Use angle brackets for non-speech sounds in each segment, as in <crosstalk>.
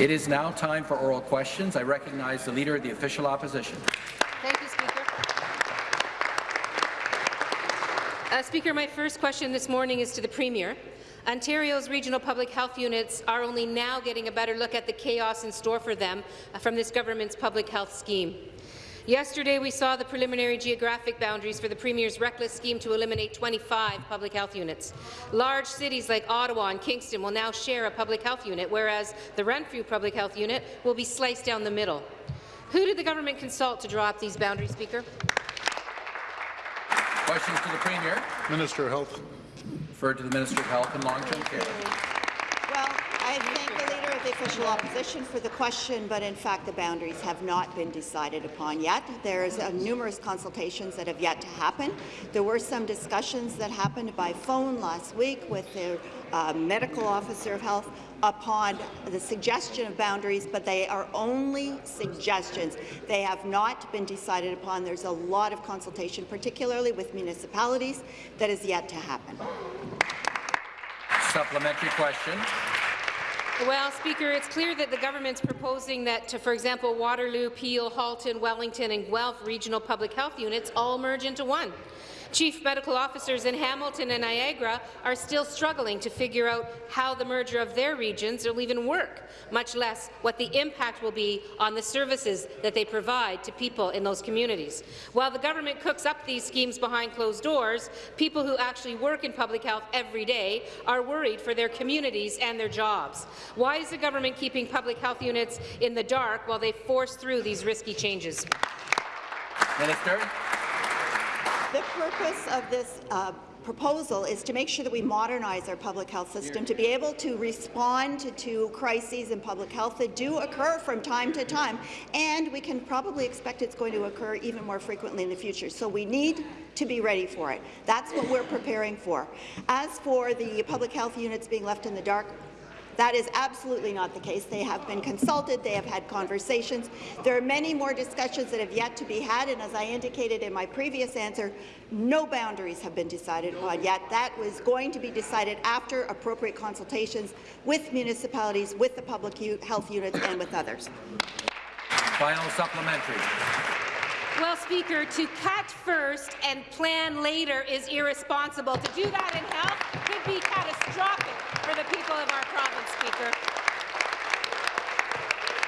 It is now time for oral questions. I recognize the Leader of the Official Opposition. Thank you, Speaker. Uh, Speaker, my first question this morning is to the Premier. Ontario's regional public health units are only now getting a better look at the chaos in store for them from this government's public health scheme. Yesterday, we saw the preliminary geographic boundaries for the Premier's reckless scheme to eliminate 25 public health units. Large cities like Ottawa and Kingston will now share a public health unit, whereas the Renfrew Public Health Unit will be sliced down the middle. Who did the government consult to draw up these boundaries, Speaker? Questions to the Premier. Minister of Health. Referred to the Minister of Health and Long-Term Care. The Official Opposition for the question, but in fact the boundaries have not been decided upon yet. There's uh, numerous consultations that have yet to happen. There were some discussions that happened by phone last week with the uh, medical officer of health upon the suggestion of boundaries, but they are only suggestions. They have not been decided upon. There's a lot of consultation, particularly with municipalities, that is yet to happen. Supplementary question. Well, Speaker, it's clear that the government's proposing that, to, for example, Waterloo, Peel, Halton, Wellington and Guelph regional public health units all merge into one. Chief medical officers in Hamilton and Niagara are still struggling to figure out how the merger of their regions will even work, much less what the impact will be on the services that they provide to people in those communities. While the government cooks up these schemes behind closed doors, people who actually work in public health every day are worried for their communities and their jobs. Why is the government keeping public health units in the dark while they force through these risky changes? Minister. The purpose of this uh, proposal is to make sure that we modernize our public health system to be able to respond to, to, crises in public health that do occur from time to time, and we can probably expect it's going to occur even more frequently in the future. So we need to be ready for it. That's what we're preparing for. As for the public health units being left in the dark, that is absolutely not the case. They have been consulted, they have had conversations. There are many more discussions that have yet to be had, and as I indicated in my previous answer, no boundaries have been decided upon yet. That was going to be decided after appropriate consultations with municipalities, with the public health units, and with others. Final supplementary. Well, Speaker, to cut first and plan later is irresponsible. To do that in health be catastrophic for the people of our province, Speaker.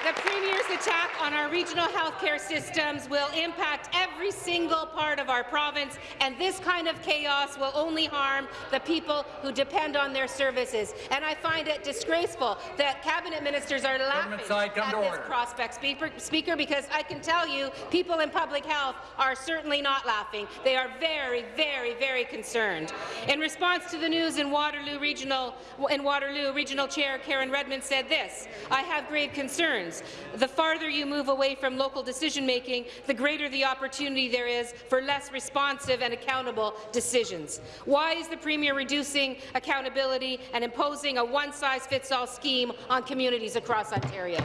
The Premier's attack on our regional healthcare systems will impact every single part of our province, and this kind of chaos will only harm the people who depend on their services. And I find it disgraceful that cabinet ministers are laughing side, at this order. prospect, speaker, speaker, because I can tell you people in public health are certainly not laughing. They are very, very, very concerned. In response to the news in Waterloo Regional, in Waterloo, Regional Chair Karen Redman said this, I have grave concerns the farther you move away from local decision-making, the greater the opportunity there is for less responsive and accountable decisions. Why is the Premier reducing accountability and imposing a one-size-fits-all scheme on communities across Ontario?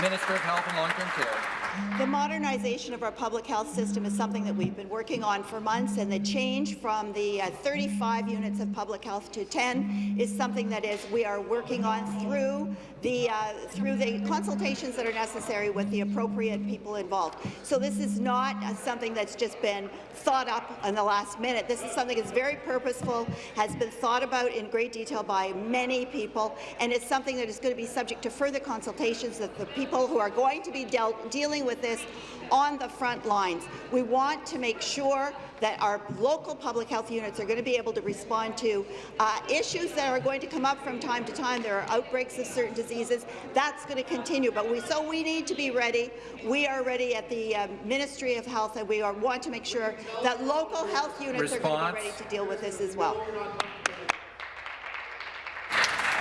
Minister of Health and Long-Term Care. The modernization of our public health system is something that we've been working on for months, and the change from the uh, 35 units of public health to 10 is something that is we are working on through the uh, through the consultations that are necessary with the appropriate people involved. So this is not uh, something that's just been thought up in the last minute. This is something that's very purposeful, has been thought about in great detail by many people, and it's something that is going to be subject to further consultations that the people who are going to be dealing with this on the front lines. We want to make sure that our local public health units are going to be able to respond to uh, issues that are going to come up from time to time. There are outbreaks of certain diseases. That's going to continue, but we so we need to be ready. We are ready at the uh, Ministry of Health, and we are, want to make sure that local health units Response. are going to be ready to deal with this as well.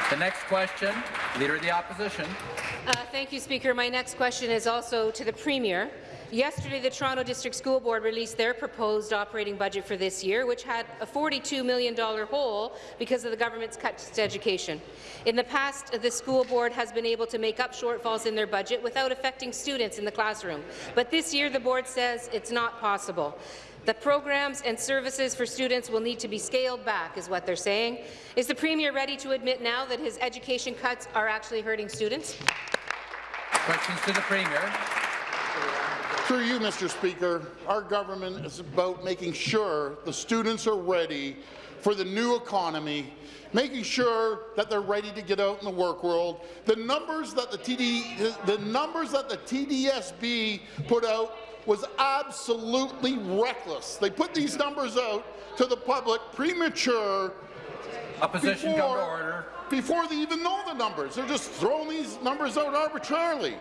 The next question, Leader of the Opposition. Uh, thank you, Speaker. My next question is also to the Premier. Yesterday, the Toronto District School Board released their proposed operating budget for this year, which had a $42 million hole because of the government's cuts to education. In the past, the school board has been able to make up shortfalls in their budget without affecting students in the classroom. But this year, the board says it's not possible. The programs and services for students will need to be scaled back, is what they're saying. Is the Premier ready to admit now that his education cuts are actually hurting students? Questions to the Premier. Through you, Mr. Speaker, our government is about making sure the students are ready for the new economy, making sure that they're ready to get out in the work world. The numbers that the, TD, the numbers that the TDSB put out was absolutely reckless. They put these numbers out to the public premature Opposition come to before, order. before they even know the numbers. They're just throwing these numbers out arbitrarily.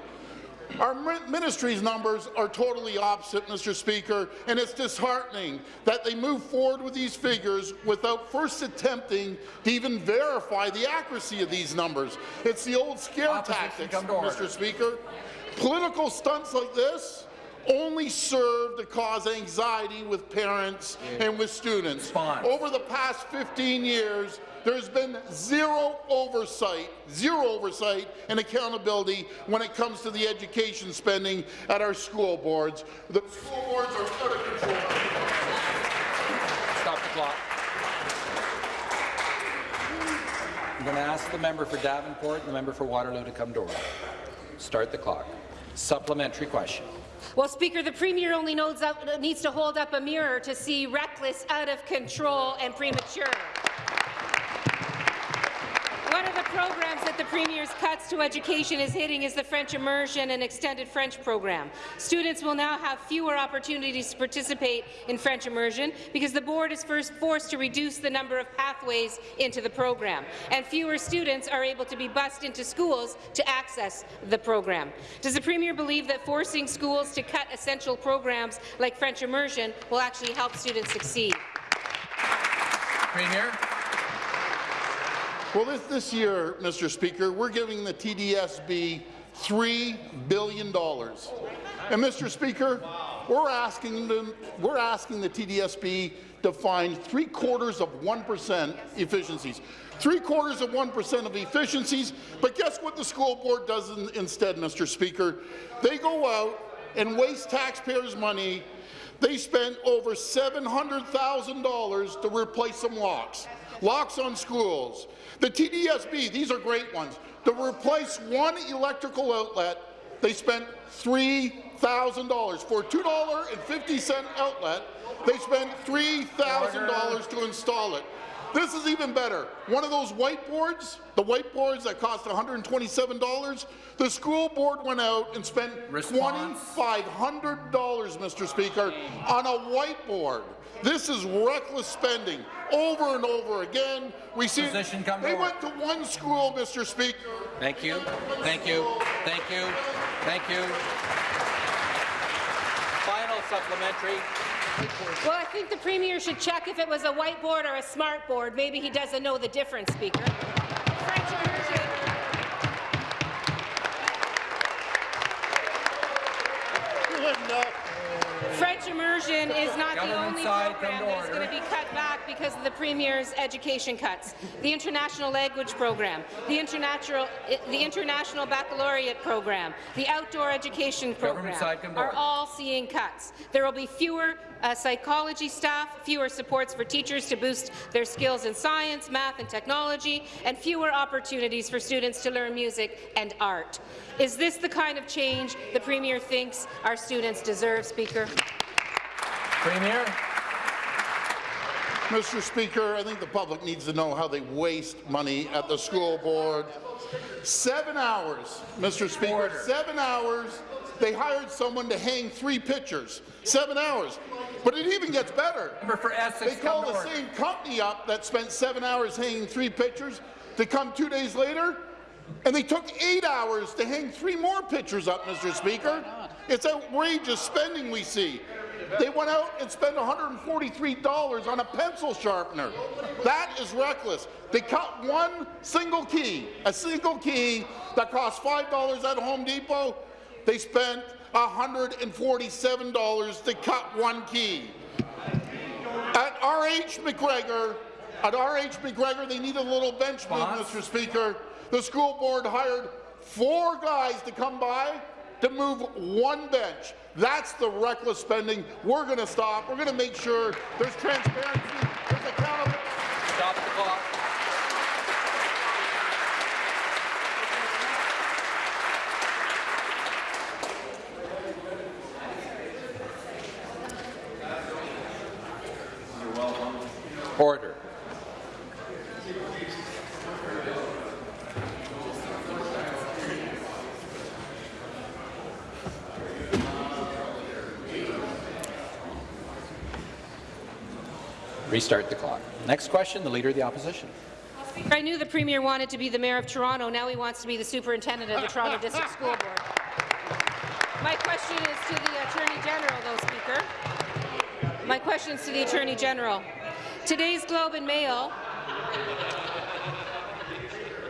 Our ministry's numbers are totally opposite, Mr. Speaker, and it's disheartening that they move forward with these figures without first attempting to even verify the accuracy of these numbers. It's the old scare Opposition tactics, order. Mr. Speaker. Political stunts like this only serve to cause anxiety with parents and with students. Response. Over the past 15 years, there's been zero oversight, zero oversight and accountability when it comes to the education spending at our school boards. The school boards are out of control. Stop the clock. I'm going to ask the member for Davenport and the member for Waterloo to come to order. Start the clock. Supplementary question. Well, Speaker, the Premier only knows up, needs to hold up a mirror to see reckless, out of control and premature. The programs that the Premier's cuts to education is hitting is the French immersion and extended French program. Students will now have fewer opportunities to participate in French immersion because the board is first forced to reduce the number of pathways into the program, and fewer students are able to be bused into schools to access the program. Does the Premier believe that forcing schools to cut essential programs like French immersion will actually help students succeed? Premier. Well, this, this year, Mr. Speaker, we're giving the TDSB $3 billion. And, Mr. Speaker, we're asking, them, we're asking the TDSB to find three quarters of 1% efficiencies. Three quarters of 1% of efficiencies, but guess what the school board does in, instead, Mr. Speaker? They go out and waste taxpayers' money. They spent over $700,000 to replace some locks. Locks on schools. The TDSB, these are great ones. To replace one electrical outlet, they spent $3,000. For a $2.50 outlet, they spent $3,000 to install it. This is even better. One of those whiteboards, the whiteboards that cost $127, the school board went out and spent $2,500, Mr. Speaker, on a whiteboard. This is reckless spending over and over again. We see Position come to they order. went to one school, Mr. Speaker. Thank you. Thank you. Thank you. Thank you. Final supplementary. Well, I think the Premier should check if it was a whiteboard or a smart board. Maybe he doesn't know the difference, Speaker. Immersion is not the only program that is going to be cut back because of the Premier's education cuts. The International Language Program, the International, the International Baccalaureate Program, the Outdoor Education Program side, come to are all seeing cuts. There will be fewer uh, psychology staff, fewer supports for teachers to boost their skills in science, math and technology, and fewer opportunities for students to learn music and art. Is this the kind of change the Premier thinks our students deserve, Speaker? Premier. Mr. Speaker, I think the public needs to know how they waste money at the school board. Seven hours, Mr. Speaker, Order. seven hours. They hired someone to hang three pictures. Seven hours. But it even gets better. For Essex, They call the same company up that spent seven hours hanging three pictures to come two days later, and they took eight hours to hang three more pictures up, Mr. Speaker. It's outrageous spending we see. They went out and spent $143 on a pencil sharpener. That is reckless. They cut one single key, a single key that cost $5 at Home Depot. They spent $147 to cut one key. At R.H. McGregor, at R.H. McGregor, they need a little bench move, Mr. Speaker. The school board hired four guys to come by to move one bench. That's the reckless spending we're going to stop. We're going to make sure there's transparency, there's accountability. Stop the clock. Order. Restart the clock. Next question, the Leader of the Opposition. I knew the Premier wanted to be the Mayor of Toronto. Now he wants to be the Superintendent of the Toronto <laughs> District School Board. My question is to the Attorney General, though, Speaker. My question is to the Attorney General. Today's Globe and Mail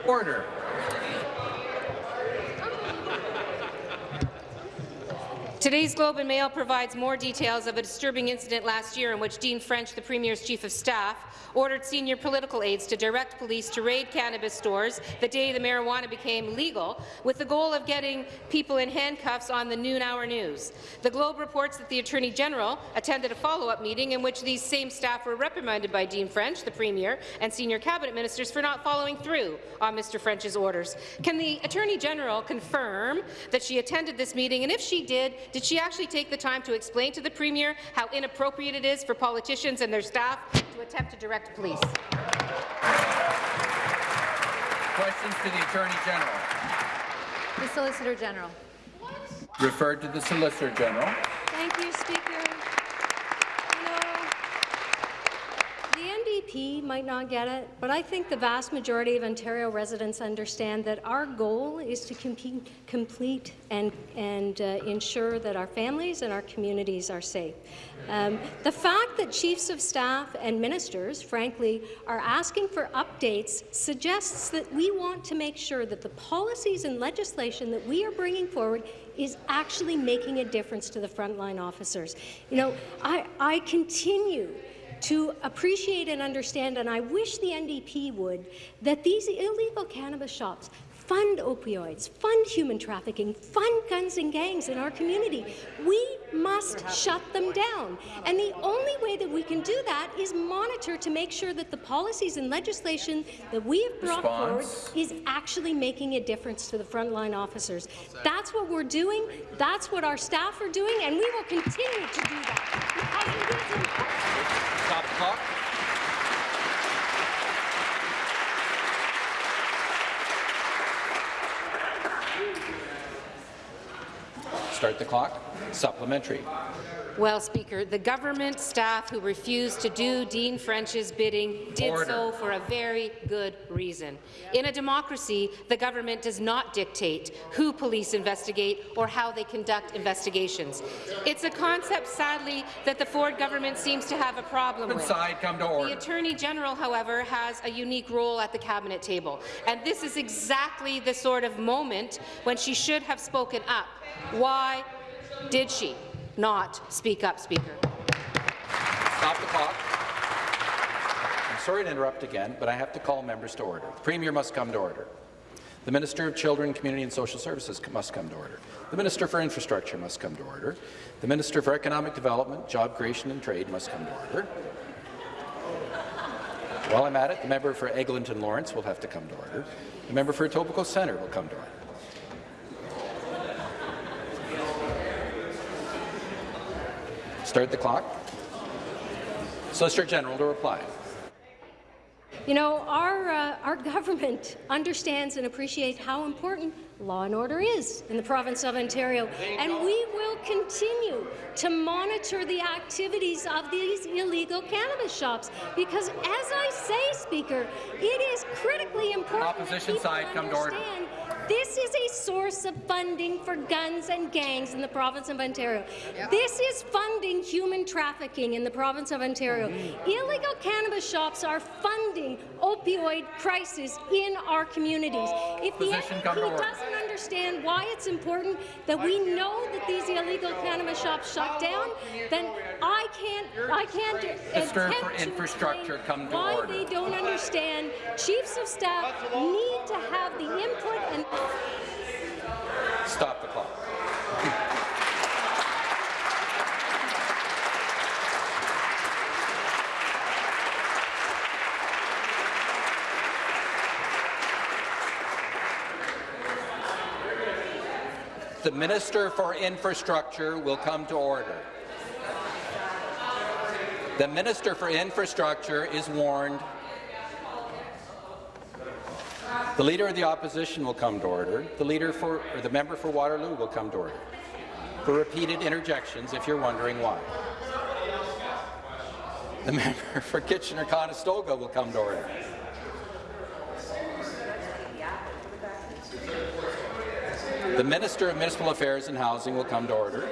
Order. Today's Globe and Mail provides more details of a disturbing incident last year in which Dean French, the Premier's Chief of Staff, ordered senior political aides to direct police to raid cannabis stores the day the marijuana became legal, with the goal of getting people in handcuffs on the noon hour news. The Globe reports that the Attorney General attended a follow-up meeting in which these same staff were reprimanded by Dean French, the Premier, and senior cabinet ministers for not following through on Mr. French's orders. Can the Attorney General confirm that she attended this meeting, and if she did, did she actually take the time to explain to the Premier how inappropriate it is for politicians and their staff to attempt to direct police? Questions to the Attorney General. The Solicitor General. Referred to the Solicitor General. Thank you, Speaker. You know, NDP might not get it, but I think the vast majority of Ontario residents understand that our goal is to compete, complete and, and uh, ensure that our families and our communities are safe. Um, the fact that chiefs of staff and ministers, frankly, are asking for updates suggests that we want to make sure that the policies and legislation that we are bringing forward is actually making a difference to the frontline officers. You know, I, I continue to appreciate and understand, and I wish the NDP would, that these illegal cannabis shops fund opioids, fund human trafficking, fund guns and gangs in our community. We must shut them down. And the only way that we can do that is monitor to make sure that the policies and legislation that we have brought forward is actually making a difference to the frontline officers. That's what we're doing. That's what our staff are doing, and we will continue to do that. Because it is important. Stop the clock. Start the clock. Supplementary. Well, Speaker, the government staff who refused to do Dean French's bidding did Order. so for a very good reason. In a democracy, the government does not dictate who police investigate or how they conduct investigations. It's a concept, sadly, that the Ford government seems to have a problem with. Side, come to The. Attorney General, however, has a unique role at the Cabinet table, and this is exactly the sort of moment when she should have spoken up. Why did she not speak up, Speaker? Stop the clock. I'm sorry to interrupt again, but I have to call members to order. The Premier must come to order. The Minister of Children, Community and Social Services must come to order. The Minister for Infrastructure must come to order. The Minister for Economic Development, Job Creation and Trade must come to order. While I'm at it, the member for Eglinton Lawrence will have to come to order. The member for Etobicoke Centre will come to order. Start the clock. Solicitor General to reply. You know, our, uh, our government <laughs> understands and appreciates how important law and order is in the province of Ontario, and we will continue to monitor the activities of these illegal cannabis shops because, as I say, Speaker, it is critically important that Opposition side, come to order. This is a source of funding for guns and gangs in the province of Ontario. This is funding human trafficking in the province of Ontario. Mm-hmm. Illegal cannabis shops are funding opioid crisis in our communities. Oh. If the Opposition, come to NDP doesn't understand why it's important that we know that these illegal cannabis shops shut oh, down, then I can't, I can't attempt for to Infrastructure, come to why order. they don't understand. Chiefs of staff need to have the input and Stop the clock. the Minister for Infrastructure will come to order. The Minister for Infrastructure is warned the Leader of the Opposition will come to order. The Leader for, or the Member for Waterloo will come to order. For repeated interjections, if you're wondering why. The Member for Kitchener-Conestoga will come to order. The Minister of Municipal Affairs and Housing will come to order.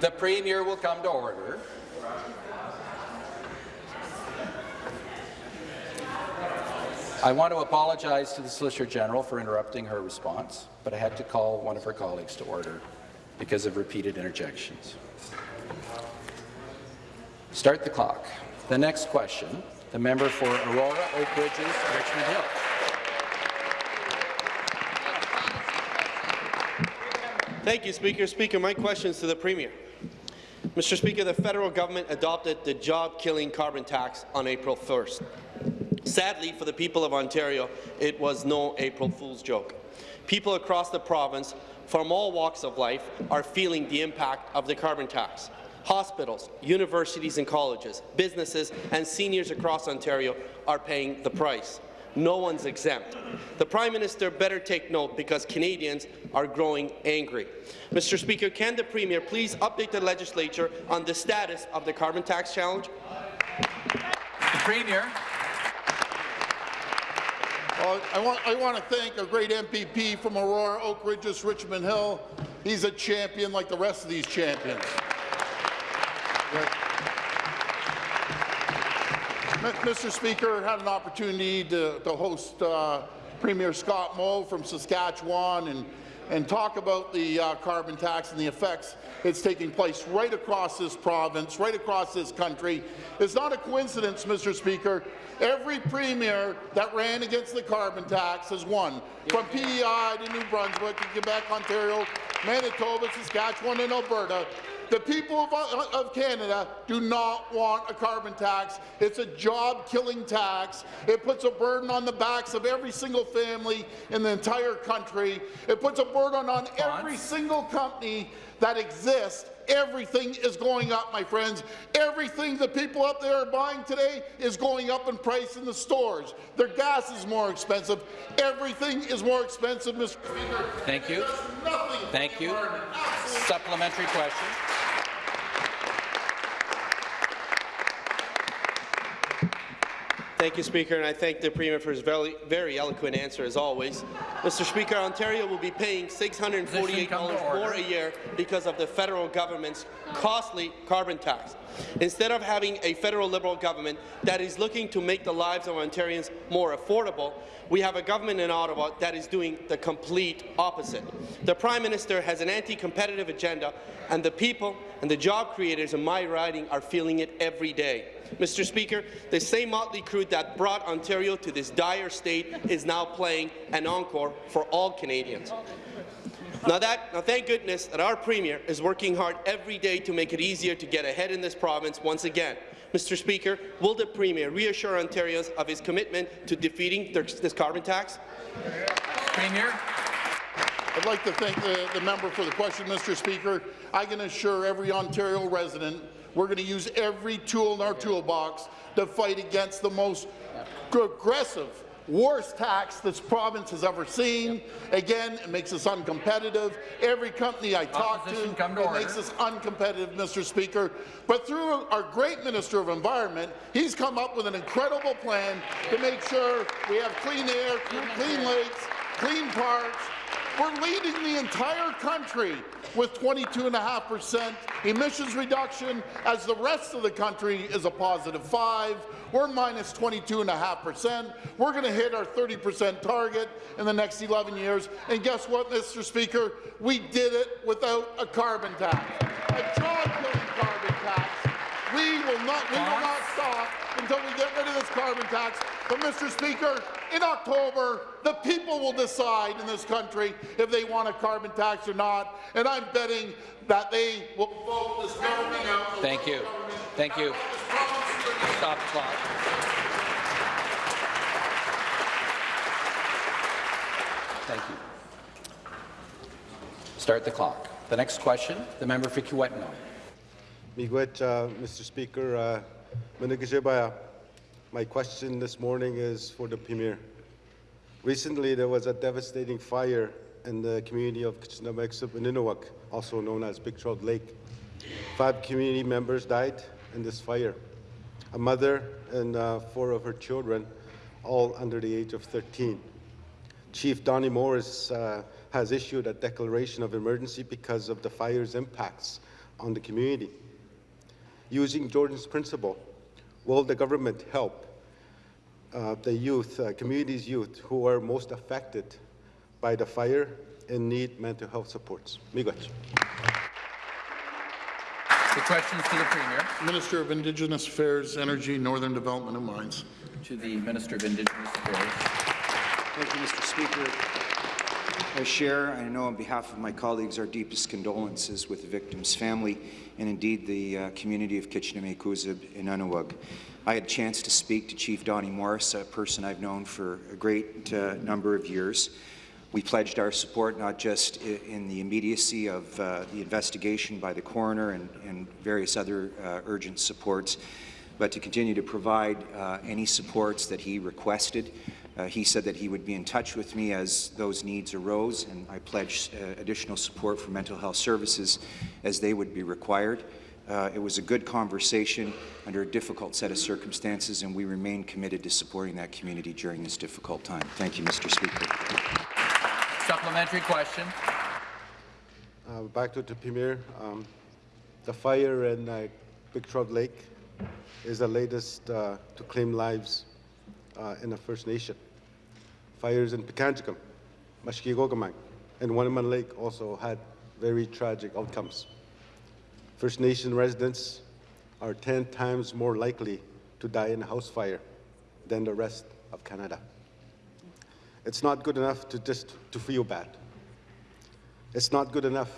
The Premier will come to order. I want to apologize to the Solicitor General for interrupting her response, but I had to call one of her colleagues to order because of repeated interjections. Start the clock. The next question, the member for Aurora, Oak Ridges, Richmond Hill. Thank you, Speaker. Speaker, my question is to the Premier. Mr. Speaker, the federal government adopted the job-killing carbon tax on April 1st. Sadly, for the people of Ontario, it was no April Fool's joke. People across the province, from all walks of life, are feeling the impact of the carbon tax. Hospitals, universities and colleges, businesses and seniors across Ontario are paying the price. No one's exempt. The Prime Minister better take note because Canadians are growing angry. Mr. Speaker, can the Premier please update the legislature on the status of the carbon tax challenge? The Premier. Well, I want, I want to thank a great MPP from Aurora, Oak Ridges, Richmond Hill. He's a champion like the rest of these champions. Mr. Speaker, had an opportunity to, to host uh, Premier Scott Moe from Saskatchewan and, and talk about the uh, carbon tax and the effects it's taking place right across this province, right across this country. It's not a coincidence, Mr. Speaker. Every premier that ran against the carbon tax has won, from PEI to New Brunswick to Quebec, Ontario, Manitoba, Saskatchewan, and Alberta. The people of, uh, of, Canada do not want a carbon tax. It's a job-killing tax. It puts a burden on the backs of every single family in the entire country. It puts a burden on every single company that exists. Everything is going up, my friends. Everything the people up there are buying today is going up in price in the stores. Their gas is more expensive. Everything is more expensive, Mr. Speaker. Thank you. Thank you. Supplementary question. Thank you, Speaker, and I thank the Premier for his very, very eloquent answer, as always. Mr. Speaker, Ontario will be paying $648 more a year because of the federal government's costly carbon tax. Instead of having a federal Liberal government that is looking to make the lives of Ontarians more affordable, we have a government in Ottawa that is doing the complete opposite. The Prime Minister has an anti-competitive agenda, and the people and the job creators in my riding are feeling it every day. Mr. Speaker, the same motley crew that brought Ontario to this dire state is now playing an encore for all Canadians. Now, that, now, thank goodness that our Premier is working hard every day to make it easier to get ahead in this province once again. Mr. Speaker, will the Premier reassure Ontarians of his commitment to defeating this carbon tax? Premier. I'd like to thank the, the member for the question, Mr. Speaker. I can assure every Ontario resident we're going to use every tool in our toolbox to fight against the most aggressive worst tax this province has ever seen. Again, it makes us uncompetitive. Every company I talk to, to it order. makes us uncompetitive, Mr. Speaker. But through our great Minister of Environment, he's come up with an incredible plan to make sure we have clean air, clean lakes, clean parks, we're leading the entire country with 22.5% emissions reduction, as the rest of the country is a positive 5. We're minus 22.5%. We're going to hit our 30% target in the next 11 years. And guess what, Mr. Speaker? We did it without a carbon tax, a job-killing carbon tax. We will not, we will not until we get rid of this carbon tax. But, Mr. Speaker, in October, the people will decide in this country if they want a carbon tax or not, and I'm betting that they will vote this government out. Thank you. Thank you. Stop the clock. Thank you. Start the clock. The next question, the member for Kiwetinoong. Miigwech, uh, Mr. Speaker. Uh, Manigashibaya, my question this morning is for the Premier. Recently, there was a devastating fire in the community of Kitchenuhmaykoosib Inninuwug, also known as Big Trout Lake. Five community members died in this fire. A mother and uh, four of her children, all under the age of 13. Chief Donnie Morris uh, has issued a declaration of emergency because of the fire's impacts on the community. Using Jordan's principle, will the government help uh, the youth, uh, community's youth who are most affected by the fire and need mental health supports? Miigwech. The questions to the Premier. Minister of Indigenous Affairs, Energy, Northern Development and Mines. To the Minister of Indigenous Affairs. Thank you, Mr. Speaker. I share, I know on behalf of my colleagues, our deepest condolences with the victim's family and indeed the uh, community of Kitchenuhmaykoosib Inninuwug. I had a chance to speak to Chief Donnie Morris, a person I've known for a great uh, number of years. We pledged our support not just in the immediacy of uh, the investigation by the coroner and, and various other uh, urgent supports, but to continue to provide uh, any supports that he requested. Uh, he said that he would be in touch with me as those needs arose, and I pledged uh, additional support for mental health services as they would be required. Uh, it was a good conversation under a difficult set of circumstances, and we remain committed to supporting that community during this difficult time. Thank you, Mr. Speaker. Supplementary question. Uh, back to the Premier. Um, the fire in uh, Big Trout Lake is the latest uh, to claim lives uh, in the First Nation. Fires in Pikangikum, Mishkeegogamang, and Wunnumin Lake also had very tragic outcomes. First Nation residents are 10 times more likely to die in a house fire than the rest of Canada. It's not good enough to just to feel bad. It's not good enough.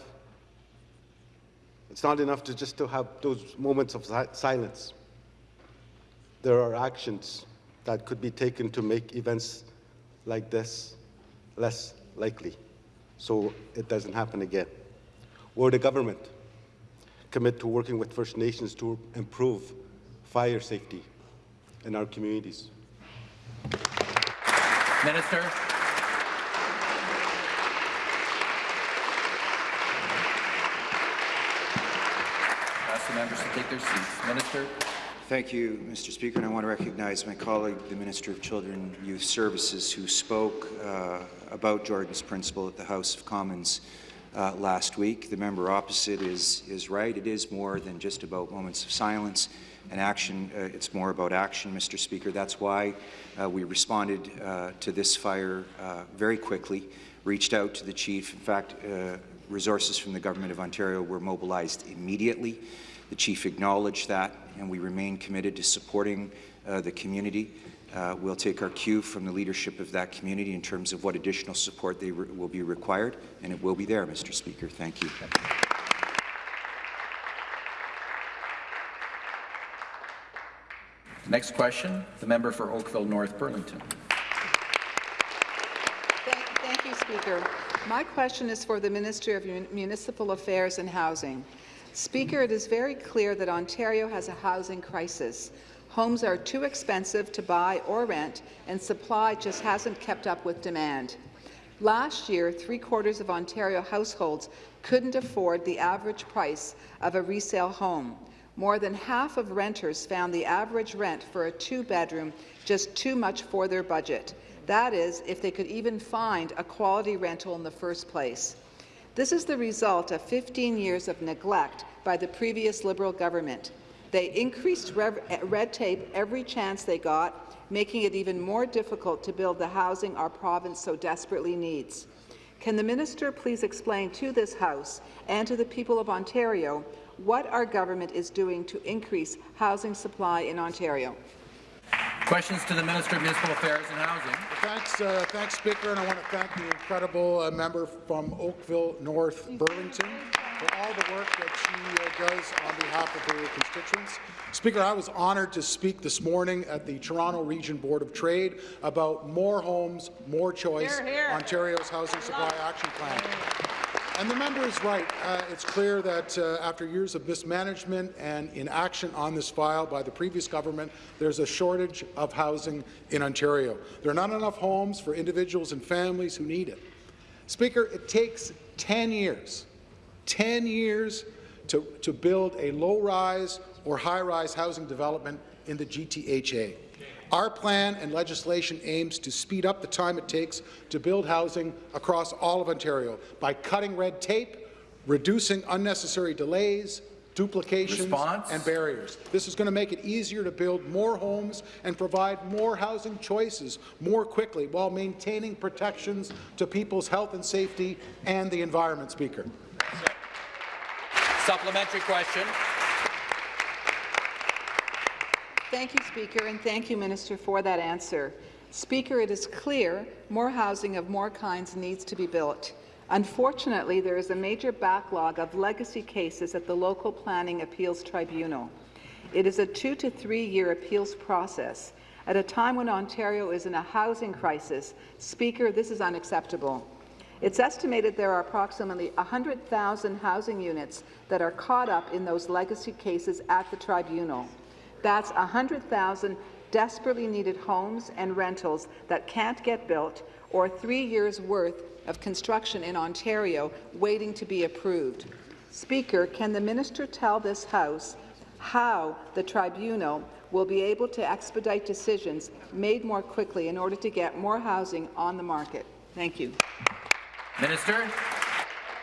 It's not enough to just to have those moments of si silence. There are actions that could be taken to make events like this less likely so it doesn't happen again. Will the government commit to working with First Nations to improve fire safety in our communities? Minister. Ask the members to take their seats. Minister. Thank you, Mr. Speaker, and I want to recognize my colleague, the Minister of Children and Youth Services, who spoke uh, about Jordan's principle at the House of Commons uh, last week. The member opposite is, is right. It is more than just about moments of silence and action. Uh, it's more about action, Mr. Speaker. That's why uh, we responded uh, to this fire uh, very quickly, reached out to the chief. In fact, uh, resources from the Government of Ontario were mobilized immediately. The chief acknowledged that, and we remain committed to supporting uh, the community. Uh, we'll take our cue from the leadership of that community in terms of what additional support they will be required, and it will be there, Mr. Speaker. Thank you. Next question, the member for Oakville North Burlington. Thank, thank you, Speaker. My question is for the Minister of Municipal Affairs and Housing. Speaker, it is very clear that Ontario has a housing crisis. Homes are too expensive to buy or rent, and supply just hasn't kept up with demand. Last year, three-quarters of Ontario households couldn't afford the average price of a resale home. More than half of renters found the average rent for a two-bedroom just too much for their budget. That is, if they could even find a quality rental in the first place. This is the result of 15 years of neglect by the previous Liberal government. They increased eh, red tape every chance they got, making it even more difficult to build the housing our province so desperately needs. Can the minister please explain to this House and to the people of Ontario what our government is doing to increase housing supply in Ontario? Questions to the Minister of Municipal Affairs and Housing. Thanks, uh, thanks, Speaker, and I want to thank the incredible uh, member from Oakville North Burlington for all the work that she uh, does on behalf of her constituents. Speaker, I was honoured to speak this morning at the Toronto Region Board of Trade about More Homes, More Choice, here, here. Ontario's Housing Supply Action Plan. And the member is right. Uh, it's clear that uh, after years of mismanagement and inaction on this file by the previous government, there's a shortage of housing in Ontario. There are not enough homes for individuals and families who need it. Speaker, it takes 10 years, 10 years to, to build a low-rise or high-rise housing development in the GTHA. Our plan and legislation aims to speed up the time it takes to build housing across all of Ontario by cutting red tape, reducing unnecessary delays, duplications Response? and barriers. This is going to make it easier to build more homes and provide more housing choices more quickly while maintaining protections to people's health and safety and the environment, Speaker. Supplementary question. Thank you, Speaker, and thank you, Minister, for that answer. Speaker, it is clear more housing of more kinds needs to be built. Unfortunately, there is a major backlog of legacy cases at the Local Planning Appeals Tribunal. It is a two to three year appeals process. At a time when Ontario is in a housing crisis, Speaker, this is unacceptable. It's estimated there are approximately 100,000 housing units that are caught up in those legacy cases at the tribunal. That's 100,000 desperately needed homes and rentals that can't get built or three years' worth of construction in Ontario waiting to be approved. Speaker, can the minister tell this House how the tribunal will be able to expedite decisions made more quickly in order to get more housing on the market? Thank you. Minister.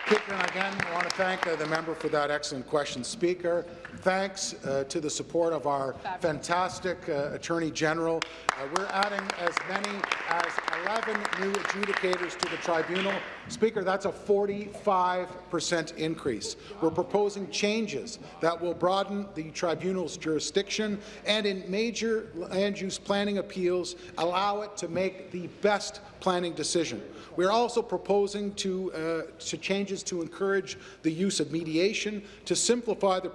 Speaker, and again, I want to thank uh, the member for that excellent question. Speaker, thanks uh, to the support of our fantastic uh, Attorney General. Uh, we're adding as many as 11 new adjudicators to the tribunal. Speaker, that's a 45% increase. We're proposing changes that will broaden the tribunal's jurisdiction and in major land use planning appeals allow it to make the best planning decision. We're also proposing to, uh, to changes to encourage the use of mediation, to simplify the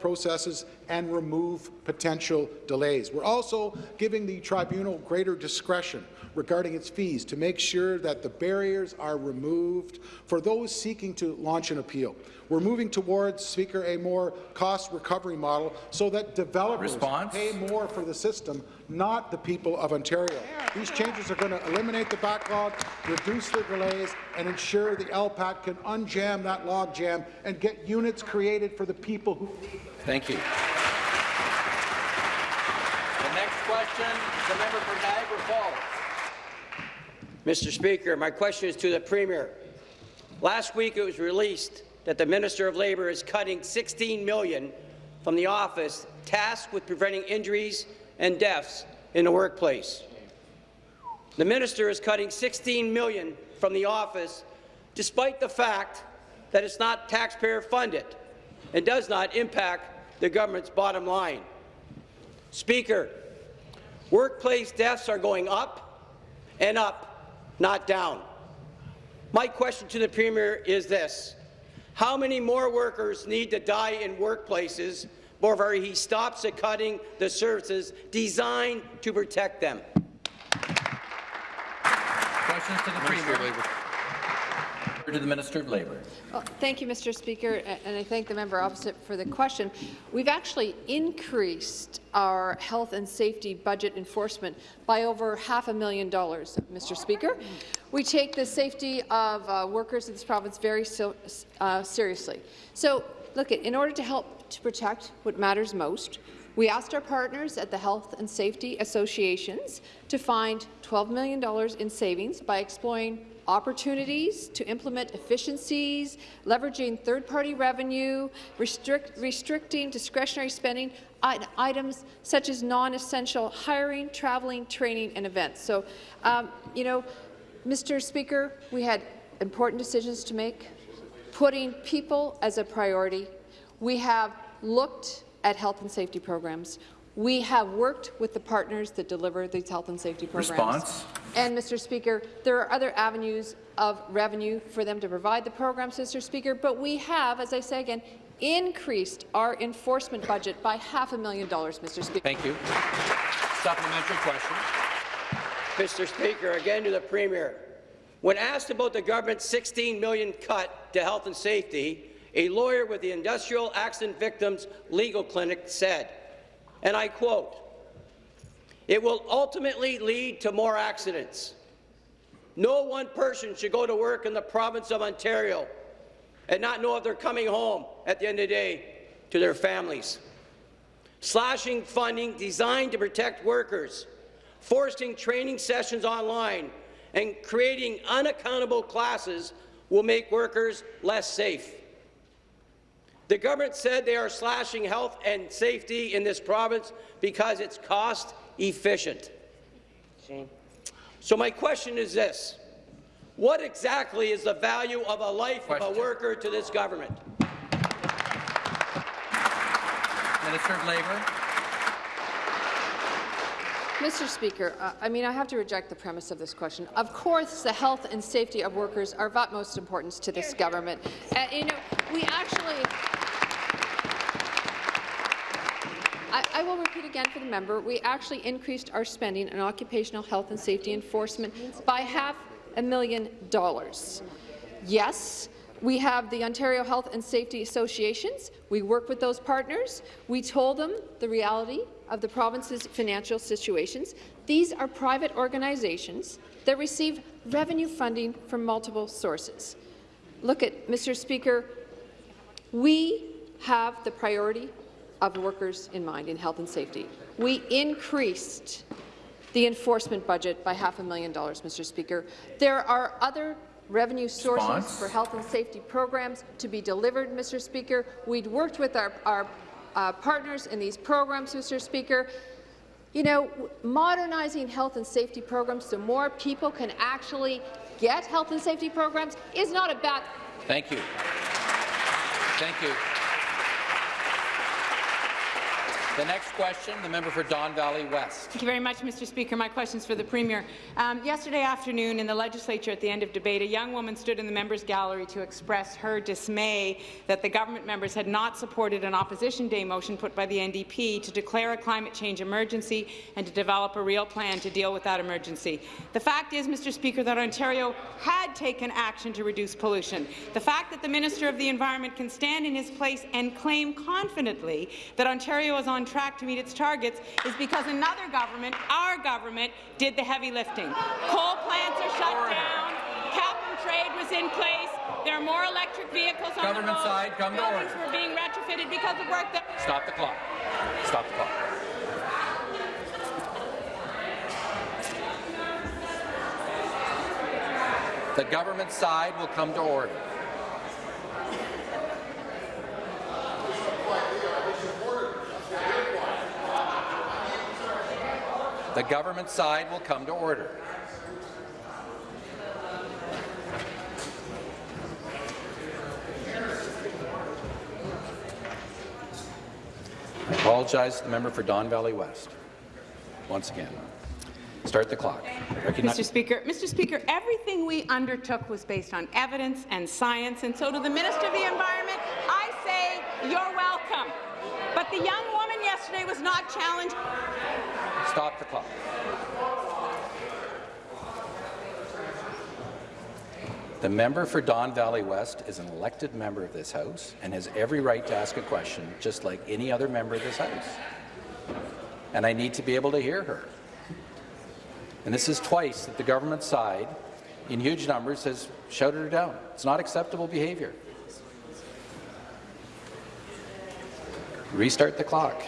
and remove potential delays. We're also giving the tribunal greater discretion regarding its fees to make sure that the barriers are removed for those seeking to launch an appeal. We're moving towards, Speaker, a more cost recovery model so that developers Response? pay more for the system, not the people of Ontario. These changes are going to eliminate the backlog, reduce the delays, and ensure the LPAT can unjam that logjam and get units created for the people who need them. Thank you. The next question, is the member for Niagara Falls. Mr. Speaker, my question is to the Premier. Last week it was released that the Minister of Labour is cutting 16 million from the office tasked with preventing injuries and deaths in the workplace. The minister is cutting 16 million from the office despite the fact that it's not taxpayer funded and does not impact the government's bottom line. Speaker, workplace deaths are going up and up, not down. My question to the Premier is this. How many more workers need to die in workplaces before he stops at cutting the services designed to protect them? Questions to the Premier. To the Minister of Labour. Well, thank you, Mr. Speaker, and I thank the member opposite for the question. We've actually increased our health and safety budget enforcement by over half a million dollars, Mr. Speaker. We take the safety of uh, workers in this province very so, uh, seriously. So, look, in order to help to protect what matters most, we asked our partners at the Health and Safety Associations to find $12 million in savings by exploring opportunities to implement efficiencies, leveraging third-party revenue, restrict, restricting discretionary spending, items such as non-essential hiring, traveling, training, and events. So, um, you know, Mr. Speaker, we had important decisions to make, putting people as a priority. We have looked at health and safety programs. We have worked with the partners that deliver these health and safety programs. Response. And, Mr. Speaker, there are other avenues of revenue for them to provide the programs, Mr. Speaker, but we have, as I say again, increased our enforcement budget by half a million dollars, Mr. Speaker. Thank you. Supplementary question. Mr. Speaker, again to the Premier. When asked about the government's 16 million cut to health and safety, a lawyer with the Industrial Accident Victims Legal Clinic said, and I quote, it will ultimately lead to more accidents. No one person should go to work in the province of Ontario and not know if they're coming home at the end of the day to their families. Slashing funding designed to protect workers, forcing training sessions online, and creating unaccountable classes will make workers less safe. The government said they are slashing health and safety in this province because it's cost efficient. So my question is this. What exactly is the value of a life Question. of a worker to this government? Minister of Labour. Mr. Speaker, uh, I mean, I have to reject the premise of this question. Of course, the health and safety of workers are of utmost importance to this government. Uh, you know, we actually... I, I will repeat again for the member, we actually increased our spending on occupational health and safety enforcement by half a million dollars. Yes, we have the Ontario Health and Safety Associations. We work with those partners. We told them the reality of the province's financial situations. These are private organizations that receive revenue funding from multiple sources. Look at, Mr. Speaker, we have the priority of workers in mind in health and safety. We increased the enforcement budget by half a million dollars, Mr. Speaker. There are other revenue sources Response. for health and safety programs to be delivered, Mr. Speaker. We'd worked with our, our uh, partners in these programs, Mr. Speaker. You know, modernizing health and safety programs so more people can actually get health and safety programs is not a bad Thank you. Thank you. The next question, the member for Don Valley West. Thank you very much, Mr. Speaker. My question is for the Premier. Um, yesterday afternoon in the legislature at the end of debate, a young woman stood in the members' gallery to express her dismay that the government members had not supported an Opposition Day motion put by the NDP to declare a climate change emergency and to develop a real plan to deal with that emergency. The fact is, Mr. Speaker, that Ontario had taken action to reduce pollution. The fact that the Minister of the Environment can stand in his place and claim confidently that Ontario is on track to meet its targets is because another government, our government, did the heavy lifting. Coal plants are shut down, cap and trade was in place, there are more electric vehicles on Government the road, side, come buildings were being retrofitted because of work that Stop the clock. Stop the clock. The government side will come to order. The government side will come to order. I apologize to the member for Don Valley West. Once again. Start the clock. Mr. Speaker, Mr. Speaker, everything we undertook was based on evidence and science, and so to the Minister of the Environment, I say you're welcome. But the young woman yesterday was not challenged. Stop the clock. The member for Don Valley West is an elected member of this House and has every right to ask a question, just like any other member of this House. And I need to be able to hear her. And this is twice that the government side, in huge numbers, has shouted her down. It's not acceptable behaviour. Restart the clock.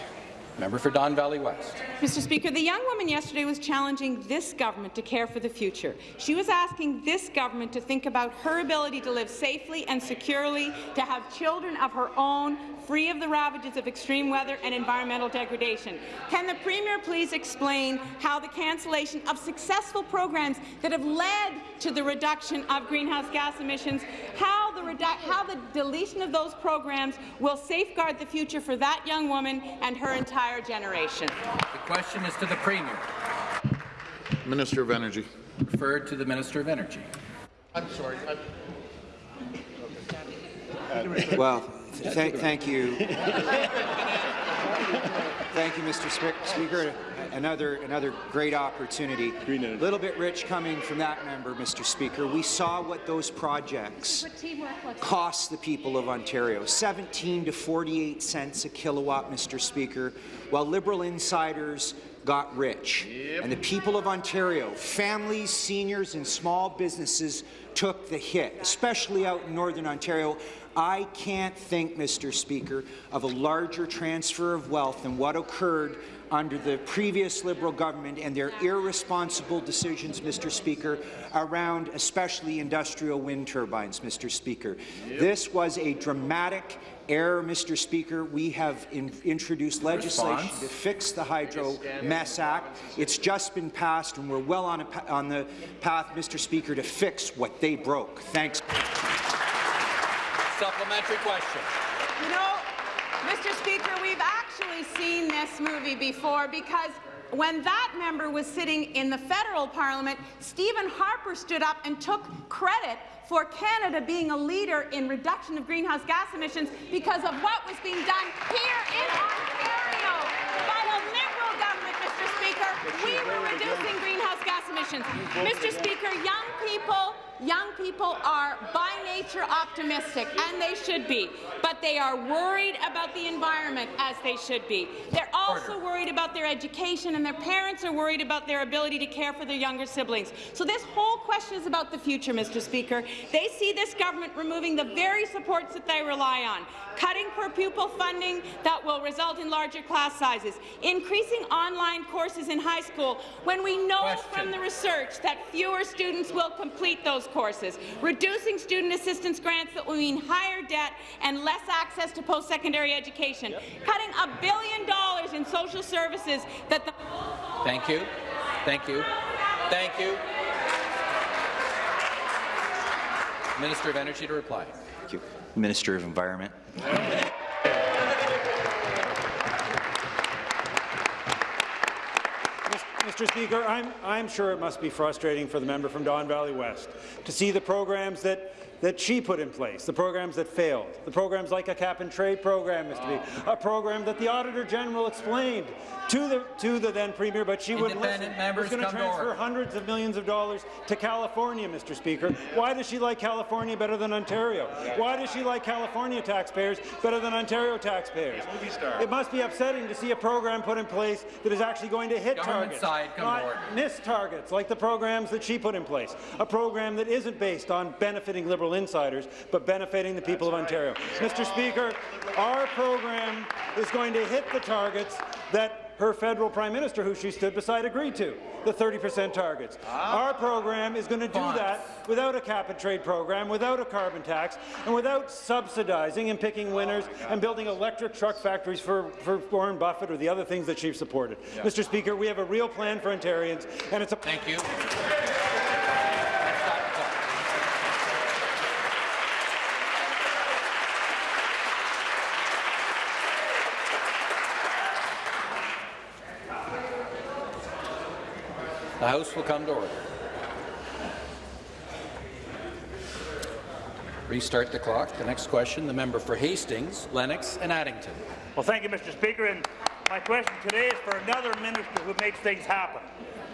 Member for Don Valley West. Mr. Speaker, the young woman yesterday was challenging this government to care for the future. She was asking this government to think about her ability to live safely and securely, to have children of her own, free of the ravages of extreme weather and environmental degradation. Can the Premier please explain how the cancellation of successful programs that have led to the reduction of greenhouse gas emissions, how the, how the deletion of those programs will safeguard the future for that young woman and her entire generation? The question is to the Premier. Minister of Energy. Referred to the Minister of Energy. I'm sorry. Well, th thank you. Thank you, Mr. Spe- Speaker. Another, another great opportunity. A little bit rich coming from that member, Mr. Speaker. We saw what those projects cost the people of Ontario, 17 to 48 cents a kilowatt, Mr. Speaker, while Liberal insiders got rich. And the people of Ontario, families, seniors and small businesses took the hit, especially out in Northern Ontario. I can't think, Mr. Speaker, of a larger transfer of wealth than what occurred under the previous Liberal government and their irresponsible decisions, Mr. Speaker, around especially industrial wind turbines, Mr. Speaker. This was a dramatic error, Mr. Speaker. We have in introduced legislation Response. to fix the Hydro Mess Act. It's just been passed, and we're well on, on the path, Mr. Speaker, to fix what they broke. Thanks. Supplementary question. You know, Mr. Speaker, we've actually seen this movie before because when that member was sitting in the federal parliament, Stephen Harper stood up and took credit for Canada being a leader in reduction of greenhouse gas emissions because of what was being done here in Ontario by the Liberal government, Mr. Speaker. We were reducing greenhouse gas emissions. Mr. Speaker, young people Young people are by nature optimistic, and they should be, but they are worried about the environment, as they should be. They're also Order. worried about their education, and their parents are worried about their ability to care for their younger siblings. So this whole question is about the future, Mr. Speaker. They see this government removing the very supports that they rely on, cutting per pupil funding that will result in larger class sizes, increasing online courses in high school when we know Question. from the research that fewer students will complete those courses, reducing student assistance grants that will mean higher debt and less access to post-secondary education, cutting a billion dollars in social services that the Thank you. Thank you. Thank you. Minister of Energy to reply. Thank you. Minister of Environment. Mr. Speaker, I'm, I'm sure it must be frustrating for the member from Don Valley West to see the programs that, that she put in place, the programs that failed, the programs like a cap-and-trade program, Mr. Speaker, a program that the Auditor General explained to the, to the then Premier, but she wouldn't listen. Independent members was going to transfer hundreds of millions of dollars to California, Mr. Speaker. Why does she like California better than Ontario? Why does she like California taxpayers better than Ontario taxpayers? It must be upsetting to see a program put in place that is actually going to hit Government targets, side, come not miss targets like the programs that she put in place. A program that isn't based on benefiting Liberal insiders, but benefiting the people of Ontario. Mr. Speaker, our program is going to hit the targets that her federal prime minister, who she stood beside, agreed to, the 30% targets. Our program is going to do that without a cap-and-trade program, without a carbon tax, and without subsidizing and picking winners and building electric truck factories for, for Warren Buffett or the other things that she's supported. Mr. Speaker, we have a real plan for Ontarians, and it's a— Thank you. The House will come to order. Restart the clock. The next question, the member for Hastings, Lennox and Addington. Well, thank you, Mr. Speaker. And my question today is for another minister who makes things happen,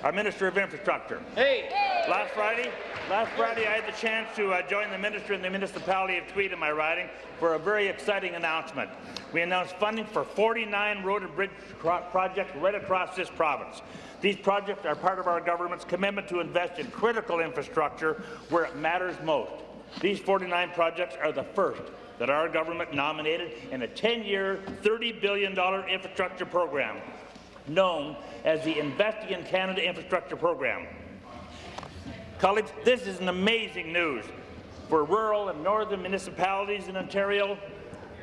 our Minister of Infrastructure. Hey! Last Friday, last Friday, I had the chance to uh, join the minister in the municipality of Tweed in my riding for a very exciting announcement. We announced funding for 49 road and bridge projects right across this province. These projects are part of our government's commitment to invest in critical infrastructure where it matters most. These 49 projects are the first that our government nominated in a 10-year, $30 billion infrastructure program known as the Investing in Canada Infrastructure Program. Colleagues, this is an amazing news for rural and northern municipalities in Ontario.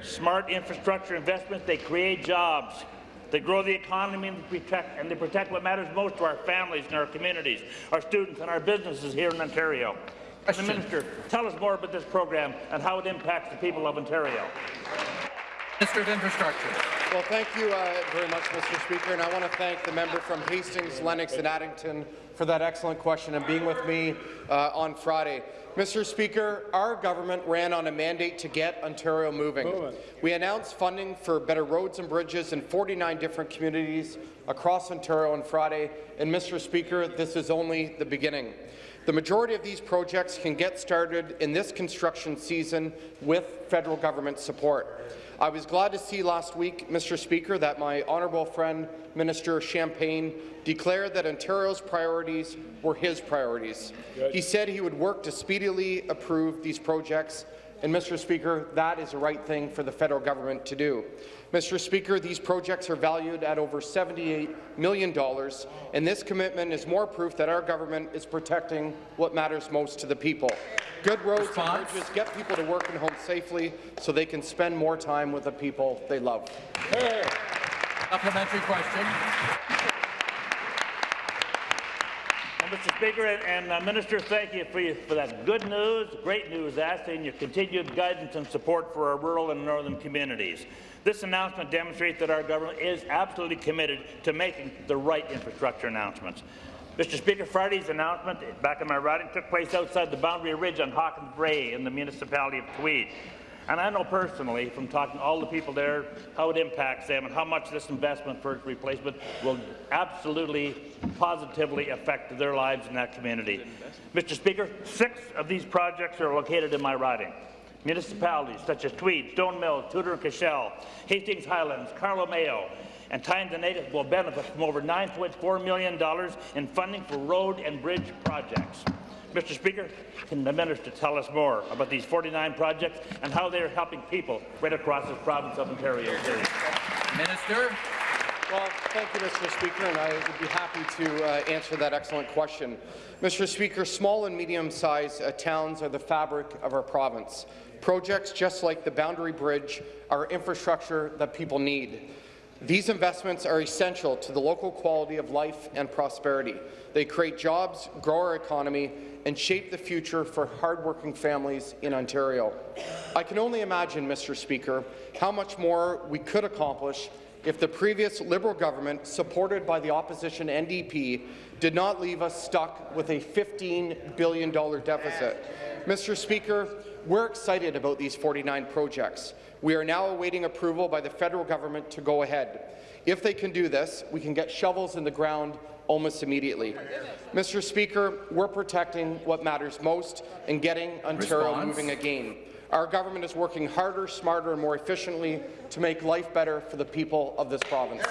Smart infrastructure investments, they create jobs. They grow the economy and they protect, and they protect what matters most to our families and our communities, our students and our businesses here in Ontario. Can the Minister tell us more about this program and how it impacts the people of Ontario? Minister of Infrastructure. Well, thank you uh, very much, Mr. Speaker, and I want to thank the member from Hastings, Lennox, and Addington for that excellent question and being with me uh, on Friday. Mr. Speaker, our government ran on a mandate to get Ontario moving. moving. We announced funding for better roads and bridges in 49 different communities across Ontario on Friday, and Mr. Speaker, this is only the beginning. The majority of these projects can get started in this construction season with federal government support. I was glad to see last week, Mr. Speaker, that my honourable friend, Minister Champagne, declared that Ontario's priorities were his priorities. Good. He said he would work to speedily approve these projects, and Mr. Speaker, that is the right thing for the federal government to do. Mr. Speaker, these projects are valued at over $78 million, and this commitment is more proof that our government is protecting what matters most to the people. Good roads Response? and bridges get people to work and home safely so they can spend more time with the people they love. Hey. Supplementary question. Mr. Speaker and, and uh, Minister, thank you for, you for that good news, great news, asking your continued guidance and support for our rural and northern communities. This announcement demonstrates that our government is absolutely committed to making the right infrastructure announcements. Mr. Speaker, Friday's announcement, back in my riding took place outside the Boundary Bridge on Hawkins Brae in the municipality of Tweed. And I know personally, from talking to all the people there, how it impacts them and how much this investment for replacement will absolutely, positively affect their lives in that community. Mr. Speaker, six of these projects are located in my riding. Municipalities such as Tweed, Stone Mills, Tudor and Cashel, Hastings Highlands, Carlow Mayo, and Tyne Native will benefit from over $9.4 million in funding for road and bridge projects. Mr. Speaker, can the minister tell us more about these 49 projects and how they are helping people right across the province of Ontario? Minister. Well, thank you, Mr. Speaker, and I would be happy to uh, answer that excellent question. Mr. Speaker, small and medium-sized uh, towns are the fabric of our province. Projects just like the Boundary Bridge are infrastructure that people need. These investments are essential to the local quality of life and prosperity. They create jobs, grow our economy, and shape the future for hardworking families in Ontario. I can only imagine, Mr. Speaker, how much more we could accomplish if the previous Liberal government, supported by the opposition NDP, did not leave us stuck with a $15 billion deficit. Mr. Speaker, we're excited about these 49 projects. We are now awaiting approval by the federal government to go ahead. If they can do this, we can get shovels in the ground almost immediately. Mr. Speaker, we're protecting what matters most and getting Ontario Response. moving again. Our government is working harder, smarter and more efficiently to make life better for the people of this province.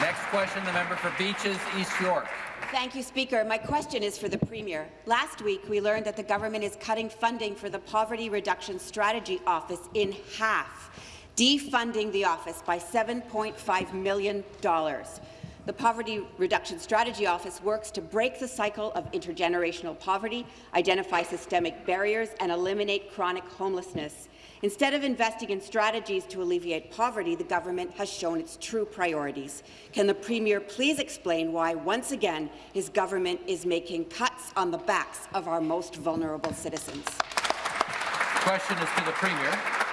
Next question, the member for Beaches, East York. Thank you, Speaker. My question is for the Premier. Last week, we learned that the government is cutting funding for the Poverty Reduction Strategy Office in half, defunding the office by $7.5 million. The Poverty Reduction Strategy Office works to break the cycle of intergenerational poverty, identify systemic barriers, and eliminate chronic homelessness. Instead of investing in strategies to alleviate poverty, the government has shown its true priorities. Can the Premier please explain why, once again, his government is making cuts on the backs of our most vulnerable citizens? The Question is to the Premier.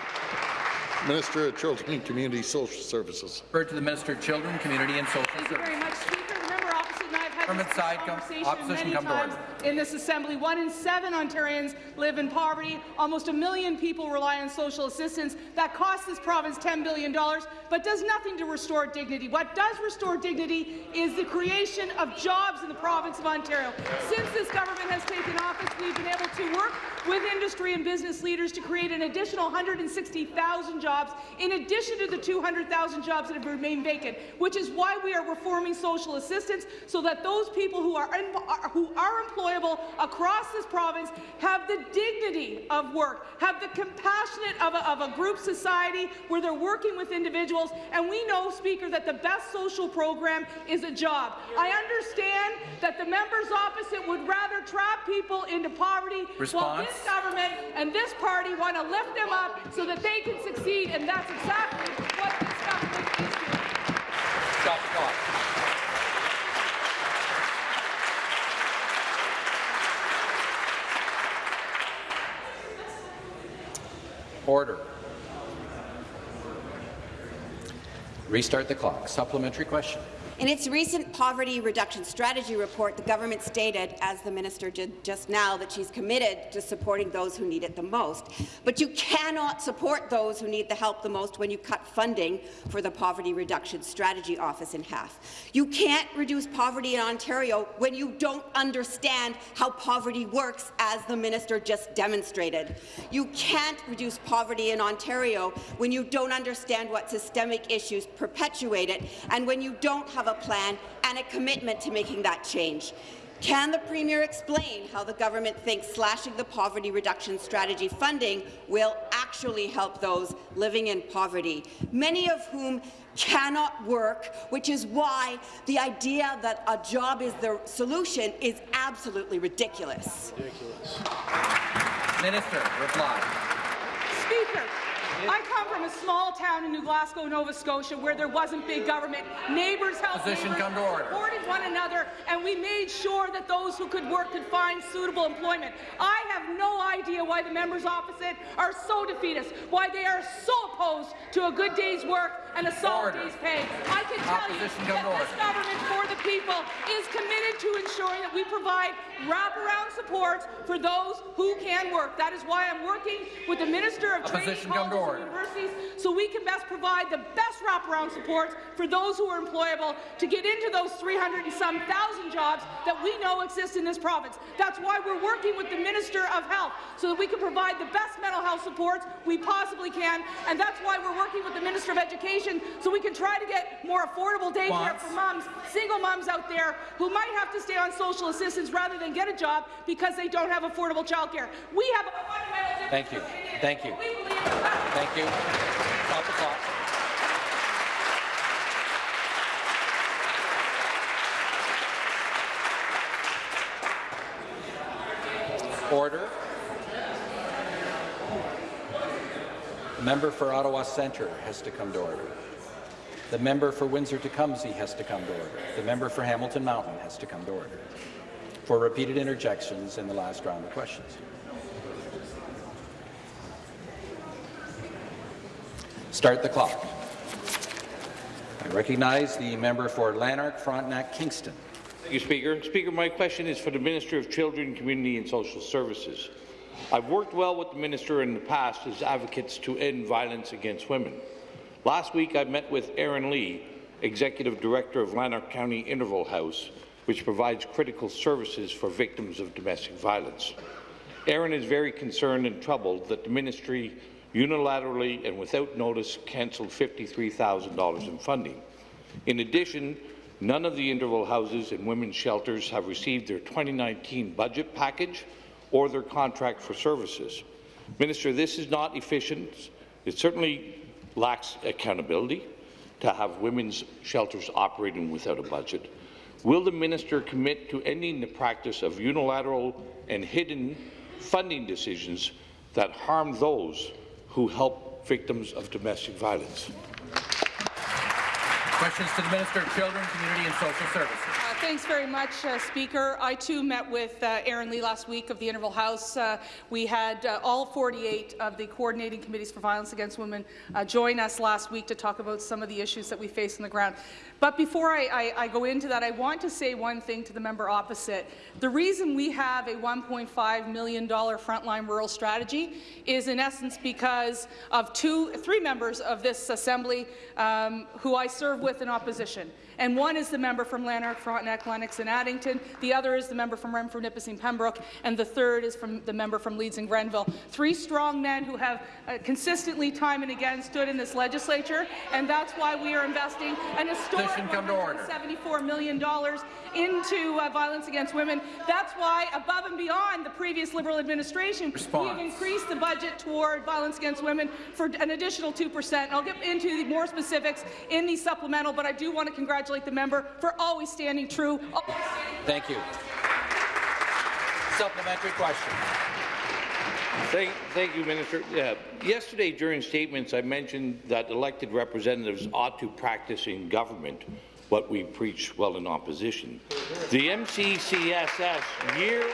Minister of Children and Community Social Services. Refer to the Minister of Children, Community and Social Thank Services. Government side, conversation opposition, many come times in this assembly. One in seven Ontarians live in poverty. Almost a million people rely on social assistance. That costs this province $10 billion, but does nothing to restore dignity. What does restore dignity is the creation of jobs in the province of Ontario. Since this government has taken office, we've been able to work with industry and business leaders to create an additional 160,000 jobs, in addition to the 200,000 jobs that have remained vacant, which is why we are reforming social assistance so that those people who are, who are employable across this province have the dignity of work, have the compassionate of a, of a group society where they're working with individuals. And we know, Speaker, that the best social program is a job. I understand that the members opposite would rather trap people into poverty Response. while this government and this party want to lift them up so that they can succeed, and that's exactly what this government is doing. Stop clock. Order. Restart the clock. Supplementary question. In its recent poverty reduction strategy report, the government stated, as the minister did just now, that she's committed to supporting those who need it the most. But you cannot support those who need the help the most when you cut funding for the Poverty Reduction Strategy Office in half. You can't reduce poverty in Ontario when you don't understand how poverty works, as the minister just demonstrated. You can't reduce poverty in Ontario when you don't understand what systemic issues perpetuate it and when you don't have a plan and a commitment to making that change. Can the Premier explain how the government thinks slashing the poverty reduction strategy funding will actually help those living in poverty, many of whom cannot work, which is why the idea that a job is the solution is absolutely ridiculous. ridiculous. Minister, reply. Speaker, I come from a small town in New Glasgow, Nova Scotia, where there wasn't big government. Neighbours helped Position neighbours, come to order. supported one another, and we made sure that those who could work could find suitable employment. I have no idea why the members opposite are so defeatist, why they are so opposed to a good day's work and a solid Order. day's pay. I can tell you Opposition come that this order. government for the people is committed to ensuring that we provide wraparound support for those who can work. That is why I'm working with the Minister of Opposition Colleges and order. Universities so we can best provide the best wraparound supports for those who are employable to get into those 300 and some thousand jobs that we know exist in this province. That's why we're working with the Minister of Health so that we can provide the best mental health supports we possibly can, and that's why we're working with the Minister of Education so we can try to get more affordable daycare for mums, single mums out there who might have to stay on social assistance rather than get a job because they don't have affordable childcare. We have a fundamental difference. Thank you. Thank you. Thank you. Stop the clock. Order. The member for Ottawa Centre has to come to order. The member for Windsor-Tecumseh has to come to order. The member for Hamilton Mountain has to come to order for repeated interjections in the last round of questions. Start the clock. I recognize the member for Lanark, Frontenac, Kingston. Thank you, Speaker. Speaker, my question is for the Minister of Children, Community and Social Services. I've worked well with the Minister in the past as advocates to end violence against women. Last week, I met with Erin Lee, Executive Director of Lanark County Interval House, which provides critical services for victims of domestic violence. Aaron is very concerned and troubled that the ministry unilaterally and without notice cancelled $53,000 in funding. In addition, none of the interval houses and women's shelters have received their 2019 budget package or their contract for services. Minister, this is not efficient. It certainly lacks accountability to have women's shelters operating without a budget. Will the minister commit to ending the practice of unilateral and hidden funding decisions that harm those who help victims of domestic violence? Questions to the Minister of Children, Community and Social Services. Thanks very much, uh, Speaker. I too met with uh, Erin Lee last week of the Interval House. Uh, we had uh, all 48 of the coordinating committees for violence against women uh, join us last week to talk about some of the issues that we face on the ground. But before I, I, I go into that, I want to say one thing to the member opposite. The reason we have a $1.5 million frontline rural strategy is in essence because of two, three members of this assembly um, who I serve with in opposition. And one is the member from Lanark, Frontenac, Lennox and Addington. The other is the member from Renfrew, Nipissing, Pembroke. And the third is from the member from Leeds and Grenville. Three strong men who have uh, consistently, time and again, stood in this legislature. And that's why we are investing an historic Position come to order. $74 million into uh, violence against women. That's why, above and beyond the previous Liberal administration, Response. we have increased the budget toward violence against women for an additional 2%. And I'll get into the more specifics in the supplemental, but I do want to congratulate the member for always standing true. always standing Thank you. Supplementary question. Thank, thank you, Minister. Yeah, yesterday, during statements, I mentioned that elected representatives ought to practice in government what we preach while in opposition. The MCCSS year,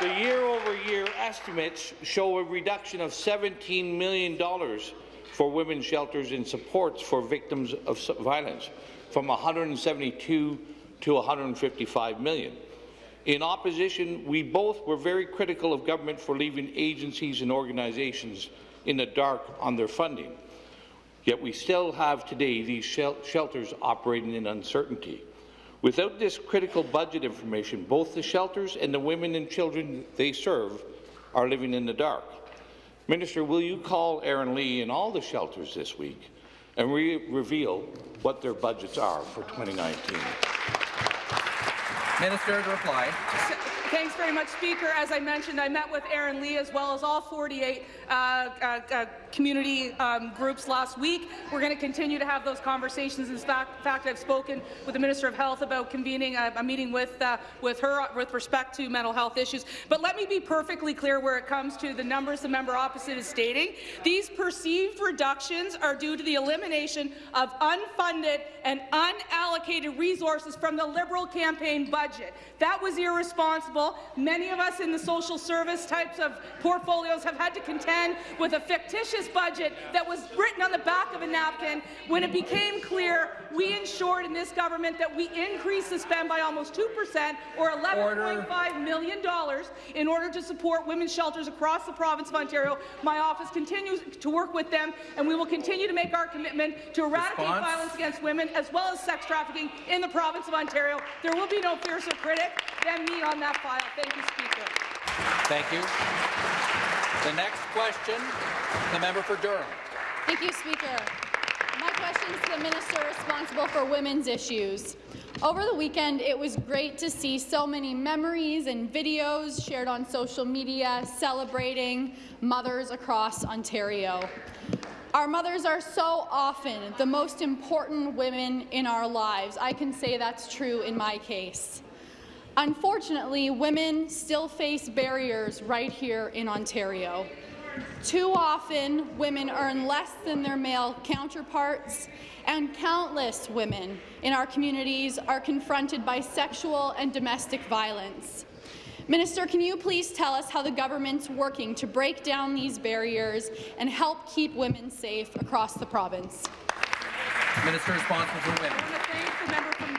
the year-over-year estimates show a reduction of $17 million for women's shelters and supports for victims of violence, from 172 to 155 million. In opposition, we both were very critical of government for leaving agencies and organizations in the dark on their funding. Yet we still have today these shel- shelters operating in uncertainty. Without this critical budget information, both the shelters and the women and children they serve are living in the dark. Minister, will you call Erin Lee and all the shelters this week and re reveal what their budgets are for 2019? Minister to reply. Thanks very much, Speaker. As I mentioned, I met with Erin Lee as well as all 48 uh, uh, uh, community um, groups last week. We're going to continue to have those conversations. In fact, I've spoken with the Minister of Health about convening a, a meeting with, uh, with her with respect to mental health issues. But let me be perfectly clear where it comes to the numbers the member opposite is stating. These perceived reductions are due to the elimination of unfunded and unallocated resources from the Liberal campaign budget. That was irresponsible. Many of us in the social service types of portfolios have had to contend with a fictitious budget that was written on the back of a napkin. When it became clear, we ensured in this government that we increased the spend by almost 2 percent, or $11.5 million in order to support women's shelters across the province of Ontario. My office continues to work with them, and we will continue to make our commitment to eradicate Response? violence against women as well as sex trafficking in the province of Ontario. There will be no fiercer critic than me on that file. Thank you, Speaker. Thank you. The next question, the member for Durham. Thank you, Speaker. My question is to the minister responsible for women's issues. Over the weekend, it was great to see so many memories and videos shared on social media celebrating mothers across Ontario. Our mothers are so often the most important women in our lives. I can say that's true in my case. Unfortunately, women still face barriers right here in Ontario. Too often, women earn less than their male counterparts, and countless women in our communities are confronted by sexual and domestic violence. Minister, can you please tell us how the government's working to break down these barriers and help keep women safe across the province? Minister responsible for women.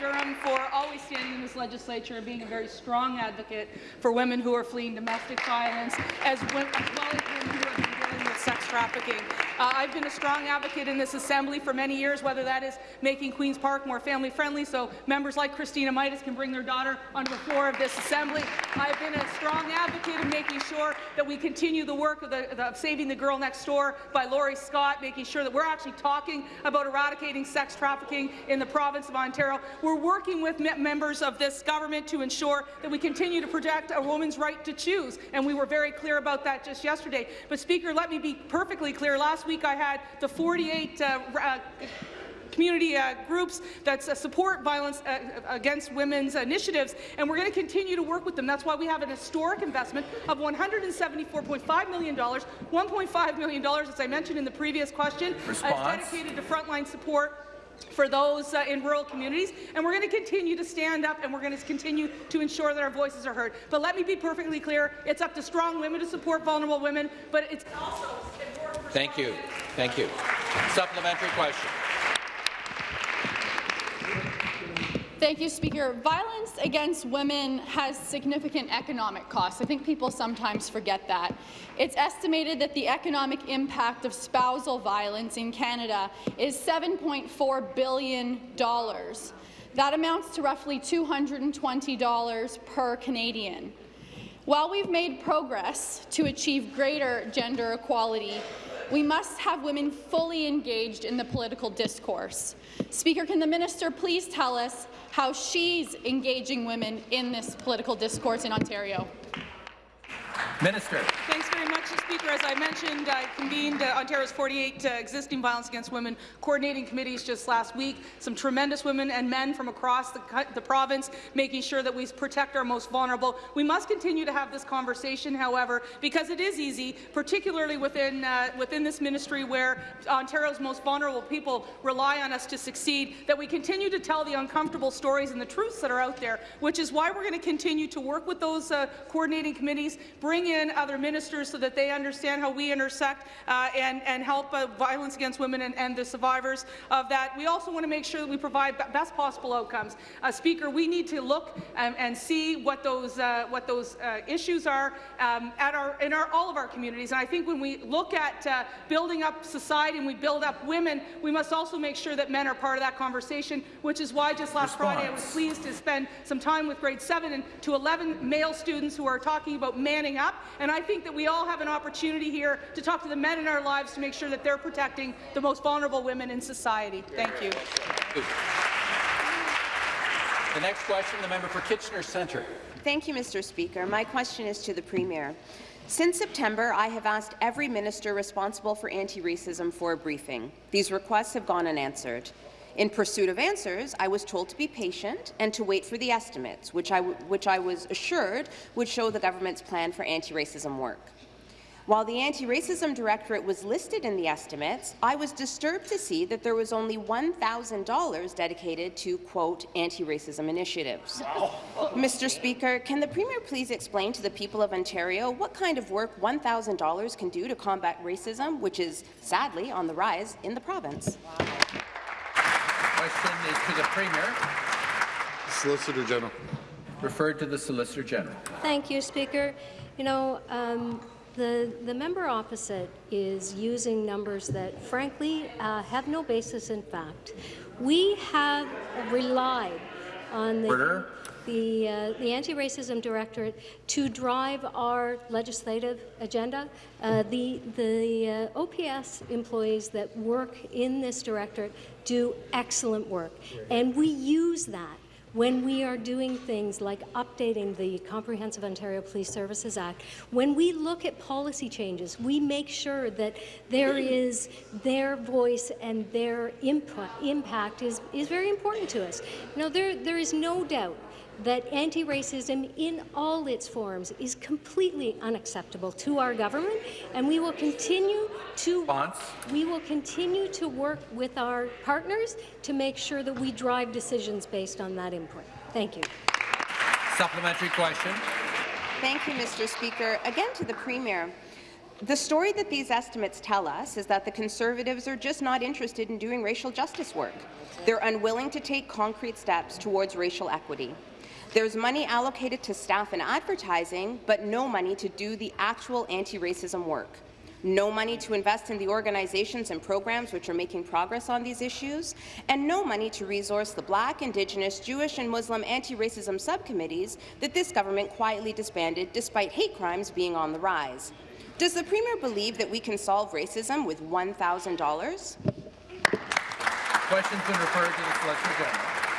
Durham for always standing in this legislature and being a very strong advocate for women who are fleeing domestic violence, as, well as women who are dealing with sex trafficking. Uh, I've been a strong advocate in this assembly for many years, whether that is making Queen's Park more family-friendly so members like Christina Mitas can bring their daughter onto the floor of this assembly. I've been a strong advocate of making sure that we continue the work of, the, of Saving the Girl Next Door by Laurie Scott, making sure that we're actually talking about eradicating sex trafficking in the province of Ontario. We're working with members of this government to ensure that we continue to protect a woman's right to choose, and we were very clear about that just yesterday. But, Speaker, let me be perfectly clear. Last week I had the 48 uh, uh, community uh, groups that uh, support violence uh, against women's initiatives, and we're going to continue to work with them. That's why we have an historic investment of $174.5 million, $1.5 million, as I mentioned in the previous question, uh, dedicated to frontline support for those uh, in rural communities, and we're going to continue to stand up and we're going to continue to ensure that our voices are heard. But let me be perfectly clear, it's up to strong women to support vulnerable women, but it's also important for Thank you. Thank you. Supplementary question. Thank you, Speaker. Violence against women has significant economic costs. I think people sometimes forget that. It's estimated that the economic impact of spousal violence in Canada is $7.4 billion. That amounts to roughly $220 per Canadian. While we've made progress to achieve greater gender equality, we must have women fully engaged in the political discourse. Speaker, can the minister please tell us how she's engaging women in this political discourse in Ontario? Minister. Thanks very much, Speaker. As I mentioned, I convened uh, Ontario's 48 uh, existing violence against women coordinating committees just last week. Some tremendous women and men from across the, the province, making sure that we protect our most vulnerable. We must continue to have this conversation, however, because it is easy, particularly within uh, within this ministry where Ontario's most vulnerable people rely on us to succeed. That we continue to tell the uncomfortable stories and the truths that are out there, which is why we're going to continue to work with those uh, coordinating committees, bring in other ministers so that they understand how we intersect uh, and, and help uh, violence against women and, and the survivors of that. We also want to make sure that we provide the best possible outcomes. Uh, Speaker, we need to look and, and see what those, uh, what those uh, issues are um, at our, in our, all of our communities. And I think when we look at uh, building up society and we build up women, we must also make sure that men are part of that conversation, which is why just last Response. Friday I was pleased to spend some time with grade 7 and to 11 male students who are talking about manning up. And I think that we all have an opportunity here to talk to the men in our lives to make sure that they're protecting the most vulnerable women in society. Thank you. The next question, the member for Kitchener Centre. Thank you, Mr. Speaker. My question is to the Premier. Since September, I have asked every minister responsible for anti-racism for a briefing. These requests have gone unanswered. In pursuit of answers, I was told to be patient and to wait for the estimates, which I, which I was assured would show the government's plan for anti-racism work. While the Anti-Racism Directorate was listed in the estimates, I was disturbed to see that there was only $1,000 dedicated to, quote, anti-racism initiatives. <laughs> Mr. Speaker, can the Premier please explain to the people of Ontario what kind of work $1,000 can do to combat racism, which is, sadly, on the rise in the province? Question is to the Premier. Solicitor General. Referred to the Solicitor General. Thank you, Speaker. You know, um, the, the member opposite is using numbers that, frankly, uh, have no basis in fact. We have relied on the, Order. The, uh, the Anti-Racism Directorate to drive our legislative agenda. Uh, the the uh, OPS employees that work in this directorate do excellent work, and we use that when we are doing things like updating the Comprehensive Ontario Police Services Act, when we look at policy changes, we make sure that there is their voice and their input impact is, is very important to us. Now, there, there is no doubt that anti-racism in all its forms is completely unacceptable to our government, and we will continue to Response. we will continue to work with our partners to make sure that we drive decisions based on that input. Thank you. Supplementary question. Thank you, Mr. Speaker. Again to the Premier. The story that these estimates tell us is that the Conservatives are just not interested in doing racial justice work. They're unwilling to take concrete steps towards racial equity. There's money allocated to staff and advertising, but no money to do the actual anti-racism work. No money to invest in the organizations and programs which are making progress on these issues, and no money to resource the Black, Indigenous, Jewish and Muslim anti-racism subcommittees that this government quietly disbanded despite hate crimes being on the rise. Does the Premier believe that we can solve racism with $1,000? Question's been referred to the Solicitor General.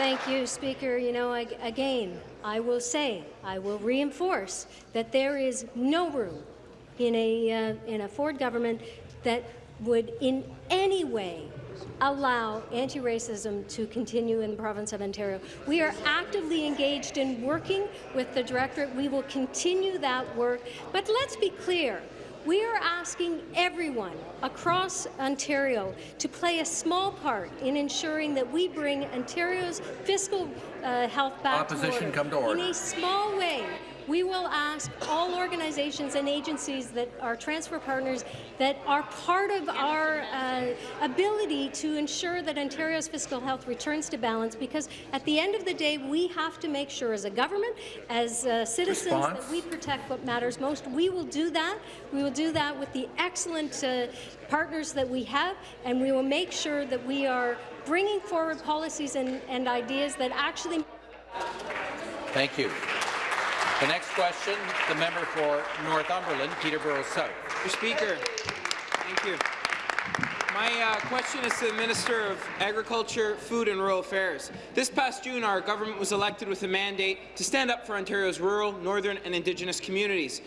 Thank you, Speaker. You know, I, again, I will say, I will reinforce that there is no room in a, uh, in a Ford government that would in any way allow anti-racism to continue in the province of Ontario. We are actively engaged in working with the Directorate. We will continue that work. But let's be clear, we are asking everyone across Ontario to play a small part in ensuring that we bring Ontario's fiscal uh, health back Opposition to order. come to order. In a small way, we will ask all organizations and agencies that are transfer partners that are part of our uh, ability to ensure that Ontario's fiscal health returns to balance because at the end of the day, we have to make sure as a government, as uh, citizens, Response. that we protect what matters most. We will do that. We will do that with the excellent uh, partners that we have, and we will make sure that we are bringing forward policies and, and ideas that actually Thank you. The next question, the member for Northumberland, Peterborough South. Mr. Speaker, thank you. My uh, question is to the Minister of Agriculture, Food and Rural Affairs. This past June, our government was elected with a mandate to stand up for Ontario's rural, northern and Indigenous communities.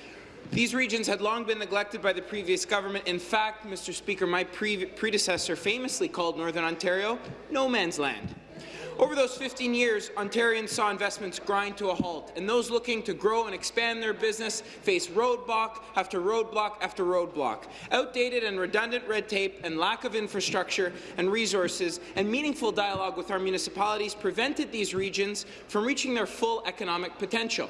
These regions had long been neglected by the previous government. In fact, Mr. Speaker, my pre predecessor famously called Northern Ontario no man's land. Over those 15 years, Ontarians saw investments grind to a halt, and those looking to grow and expand their business face roadblock after roadblock after roadblock. Outdated and redundant red tape and lack of infrastructure and resources and meaningful dialogue with our municipalities prevented these regions from reaching their full economic potential.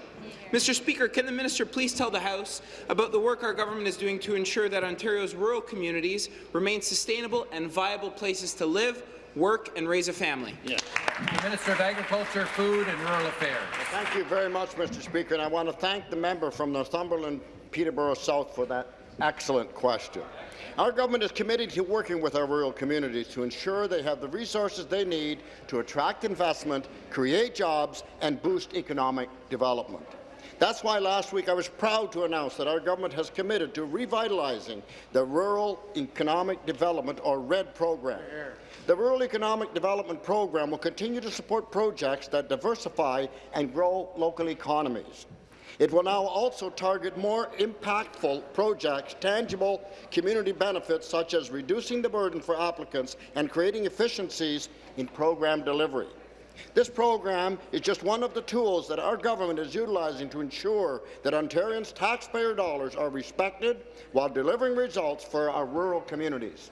Mr. Speaker, can the minister please tell the House about the work our government is doing to ensure that Ontario's rural communities remain sustainable and viable places to live, work and raise a family? The Minister of Agriculture, Food and Rural Affairs. Thank you very much, Mr. Speaker, and I want to thank the member from Northumberland, Peterborough South for that excellent question. Our government is committed to working with our rural communities to ensure they have the resources they need to attract investment, create jobs and boost economic development. That's why last week I was proud to announce that our government has committed to revitalizing the Rural Economic Development, or RED program. The Rural Economic Development Program will continue to support projects that diversify and grow local economies. It will now also target more impactful projects, tangible community benefits such as reducing the burden for applicants and creating efficiencies in program delivery. This program is just one of the tools that our government is utilizing to ensure that Ontarians' taxpayer dollars are respected while delivering results for our rural communities.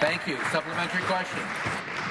Thank you. Supplementary question.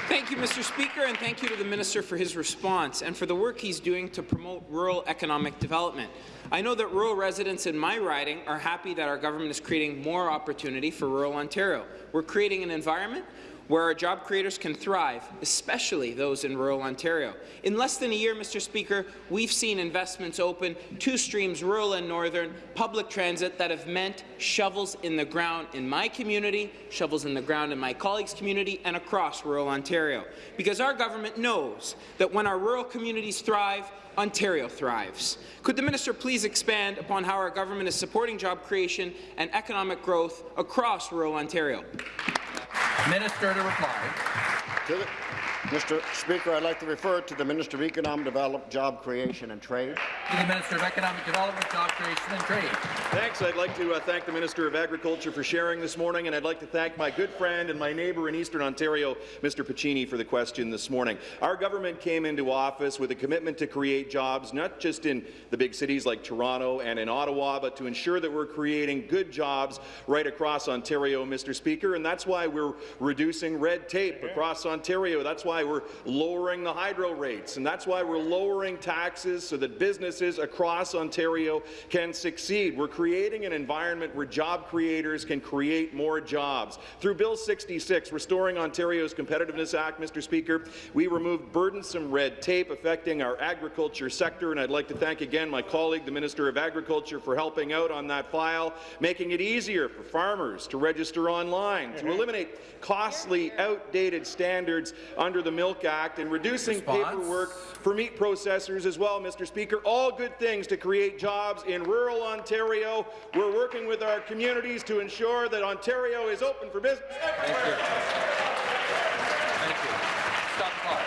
Thank you, Mr. Speaker, and thank you to the Minister for his response and for the work he's doing to promote rural economic development. I know that rural residents in my riding are happy that our government is creating more opportunity for rural Ontario. We're creating an environment where our job creators can thrive, especially those in rural Ontario. In less than a year, Mr. Speaker, we've seen investments open, two streams, rural and northern, public transit that have meant shovels in the ground in my community, shovels in the ground in my colleagues' community, and across rural Ontario. Because our government knows that when our rural communities thrive, Ontario thrives. Could the minister please expand upon how our government is supporting job creation and economic growth across rural Ontario? Minister to reply. To the, Mr. Speaker, I'd like to refer to the Minister of Economic Development, Job Creation and Trade. To the Minister of Economic Development, Job Creation and Trade. Thanks. I'd like to uh, thank the Minister of Agriculture for sharing this morning, and I'd like to thank my good friend and my neighbour in Eastern Ontario, Mr. Pacini, for the question this morning. Our government came into office with a commitment to create jobs, not just in the big cities like Toronto and in Ottawa, but to ensure that we're creating good jobs right across Ontario, Mr. Speaker, and that's why we're reducing red tape across Ontario. That's why we're lowering the hydro rates, and that's why we're lowering taxes so that businesses across Ontario can succeed. We're creating an environment where job creators can create more jobs. Through Bill 66, Restoring Ontario's Competitiveness Act, Mr. Speaker, we removed burdensome red tape affecting our agriculture sector, and I'd like to thank again my colleague, the Minister of Agriculture, for helping out on that file, making it easier for farmers to register online, to mm-hmm. eliminate costly, outdated standards under the Milk Act, and reducing Response? paperwork for meat processors as well, Mr. Speaker. All good things to create jobs in rural Ontario. We're working with our communities to ensure that Ontario is open for business everywhere. Thank you. Stop the clock.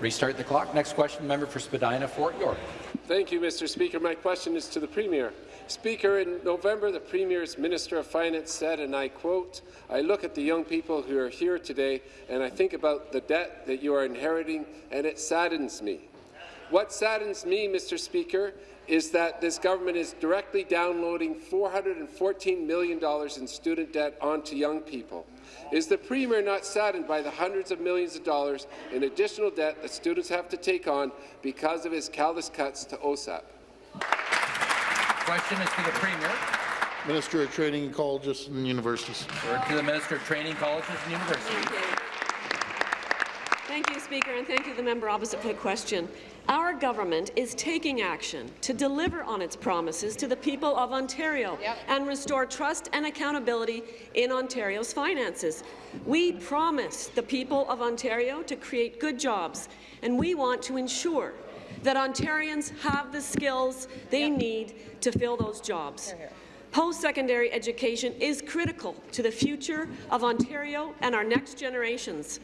Restart the clock. Next question, member for Spadina, Fort York. Thank you, Mr. Speaker. My question is to the Premier. Speaker, in November, the Premier's Minister of Finance said, and I quote, I look at the young people who are here today and I think about the debt that you are inheriting and it saddens me. What saddens me, Mr. Speaker, is that this government is directly downloading $414 million in student debt onto young people. Is the Premier not saddened by the hundreds of millions of dollars in additional debt that students have to take on because of his callous cuts to OSAP? Question is to the Premier. Minister of Training and Colleges and Universities. Or to the Minister of Training, Colleges and Universities. Thank you, Speaker, and thank you, the member opposite, for the question. Our government is taking action to deliver on its promises to the people of Ontario Yep. and restore trust and accountability in Ontario's finances. We promise the people of Ontario to create good jobs, and we want to ensure that Ontarians have the skills they need to fill those jobs. Post-secondary education is critical to the future of Ontario and our next generations.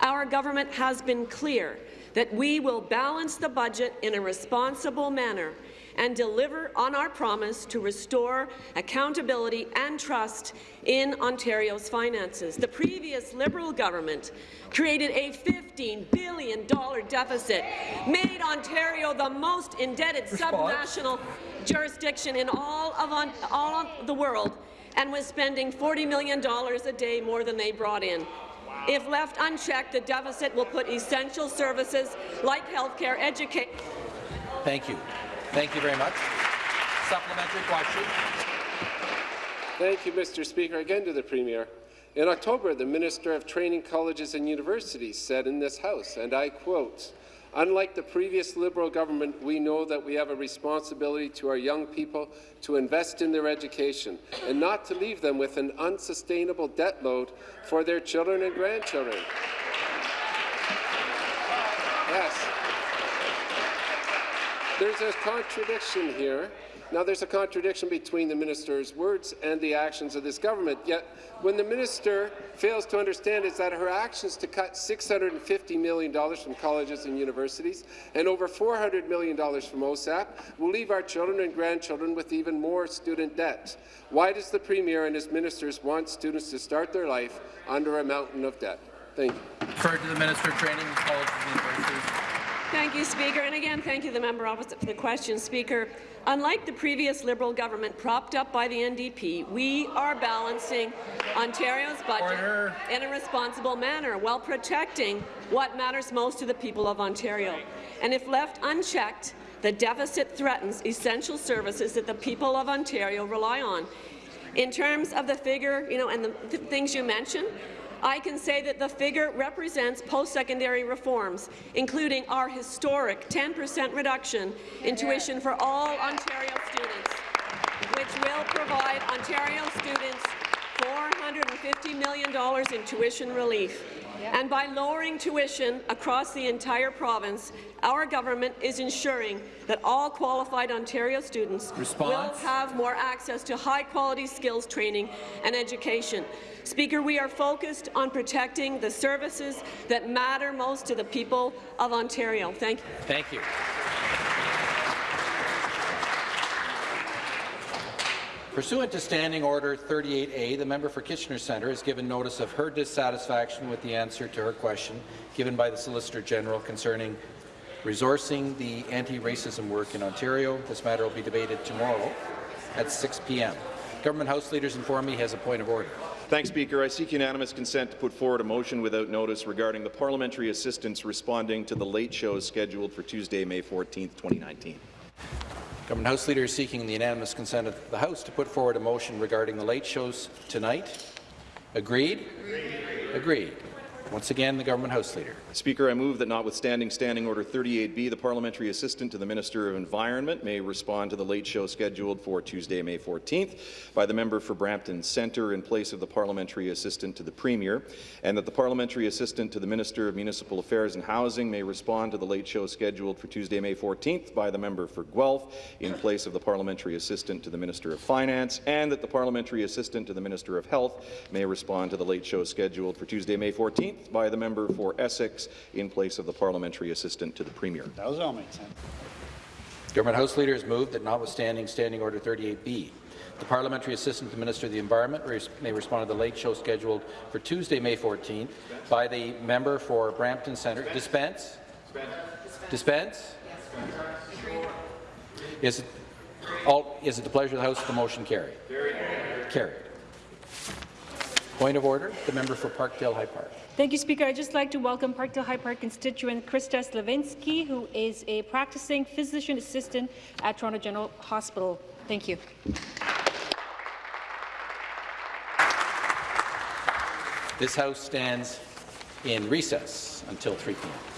Our government has been clear that we will balance the budget in a responsible manner and deliver on our promise to restore accountability and trust in Ontario's finances. The previous Liberal government created a $15 billion deficit, made Ontario the most indebted subnational jurisdiction in all of, on, all of the world, and was spending $40 million a day more than they brought in. If left unchecked, the deficit will put essential services like healthcare, education. Thank you. Thank you very much. Supplementary question. Thank you, Mr. Speaker. Again to the Premier. In October, the Minister of Training Colleges and Universities said in this House, and I quote, Unlike the previous Liberal government, we know that we have a responsibility to our young people to invest in their education and not to leave them with an unsustainable debt load for their children and grandchildren. Yes. There's a contradiction here. Now, there's a contradiction between the minister's words and the actions of this government. Yet, when the minister fails to understand is that her actions to cut $650 million from colleges and universities and over $400 million from OSAP will leave our children and grandchildren with even more student debt. Why does the Premier and his ministers want students to start their life under a mountain of debt? Thank you. Referred to the Minister of Training, Colleges and Universities. Thank you, Speaker. And again, thank you, the member opposite, for the question, Speaker. Unlike the previous Liberal government propped up by the NDP, we are balancing Ontario's budget Order. in a responsible manner while protecting what matters most to the people of Ontario. And if left unchecked, the deficit threatens essential services that the people of Ontario rely on. In terms of the figure, you know, and the th things you mentioned, I can say that the figure represents post-secondary reforms, including our historic 10% reduction in tuition for all Ontario students, which will provide Ontario students $450 million in tuition relief. And by lowering tuition across the entire province, our government is ensuring that all qualified Ontario students Response. will have more access to high-quality skills training and education. Speaker, we are focused on protecting the services that matter most to the people of Ontario. Thank you. Thank you. Pursuant to Standing Order 38A, the member for Kitchener Centre has given notice of her dissatisfaction with the answer to her question given by the Solicitor General concerning resourcing the anti-racism work in Ontario. This matter will be debated tomorrow at 6 p.m. Government House leaders inform me he has a point of order. Thanks, Speaker. I seek unanimous consent to put forward a motion without notice regarding the parliamentary assistants responding to the late shows scheduled for Tuesday, May 14, 2019. Government House Leader is seeking the unanimous consent of the House to put forward a motion regarding the late shows tonight. Agreed? Agreed. Agreed. Once again, the Government House Leader. Speaker, I move that notwithstanding Standing Order 38B, the Parliamentary Assistant to the Minister of Environment may respond to the late show scheduled for Tuesday, May 14th by the member for Brampton Centre in place of the Parliamentary Assistant to the Premier, and that the Parliamentary Assistant to the Minister of Municipal Affairs and Housing may respond to the late show scheduled for Tuesday, May 14th by the member for Guelph in place of the Parliamentary Assistant to the Minister of Finance, and that the Parliamentary Assistant to the Minister of Health may respond to the late show scheduled for Tuesday, May 14th by the member for Essex in place of the parliamentary assistant to the Premier. That Those all make sense. Government House Leader has moved that notwithstanding Standing Order 38B, the Parliamentary Assistant to the Minister of the Environment may respond to the late show scheduled for Tuesday, May 14th by the member for Brampton Centre. Dispense? Dispense? Is it, all, is it the pleasure of the House that the motion carry? Carried. Point of order, the member for Parkdale High Park. Thank you, Speaker. I'd just like to welcome Parkdale High Park constituent Krista Slavinsky, who is a practicing physician assistant at Toronto General Hospital. Thank you. This House stands in recess until 3 p.m.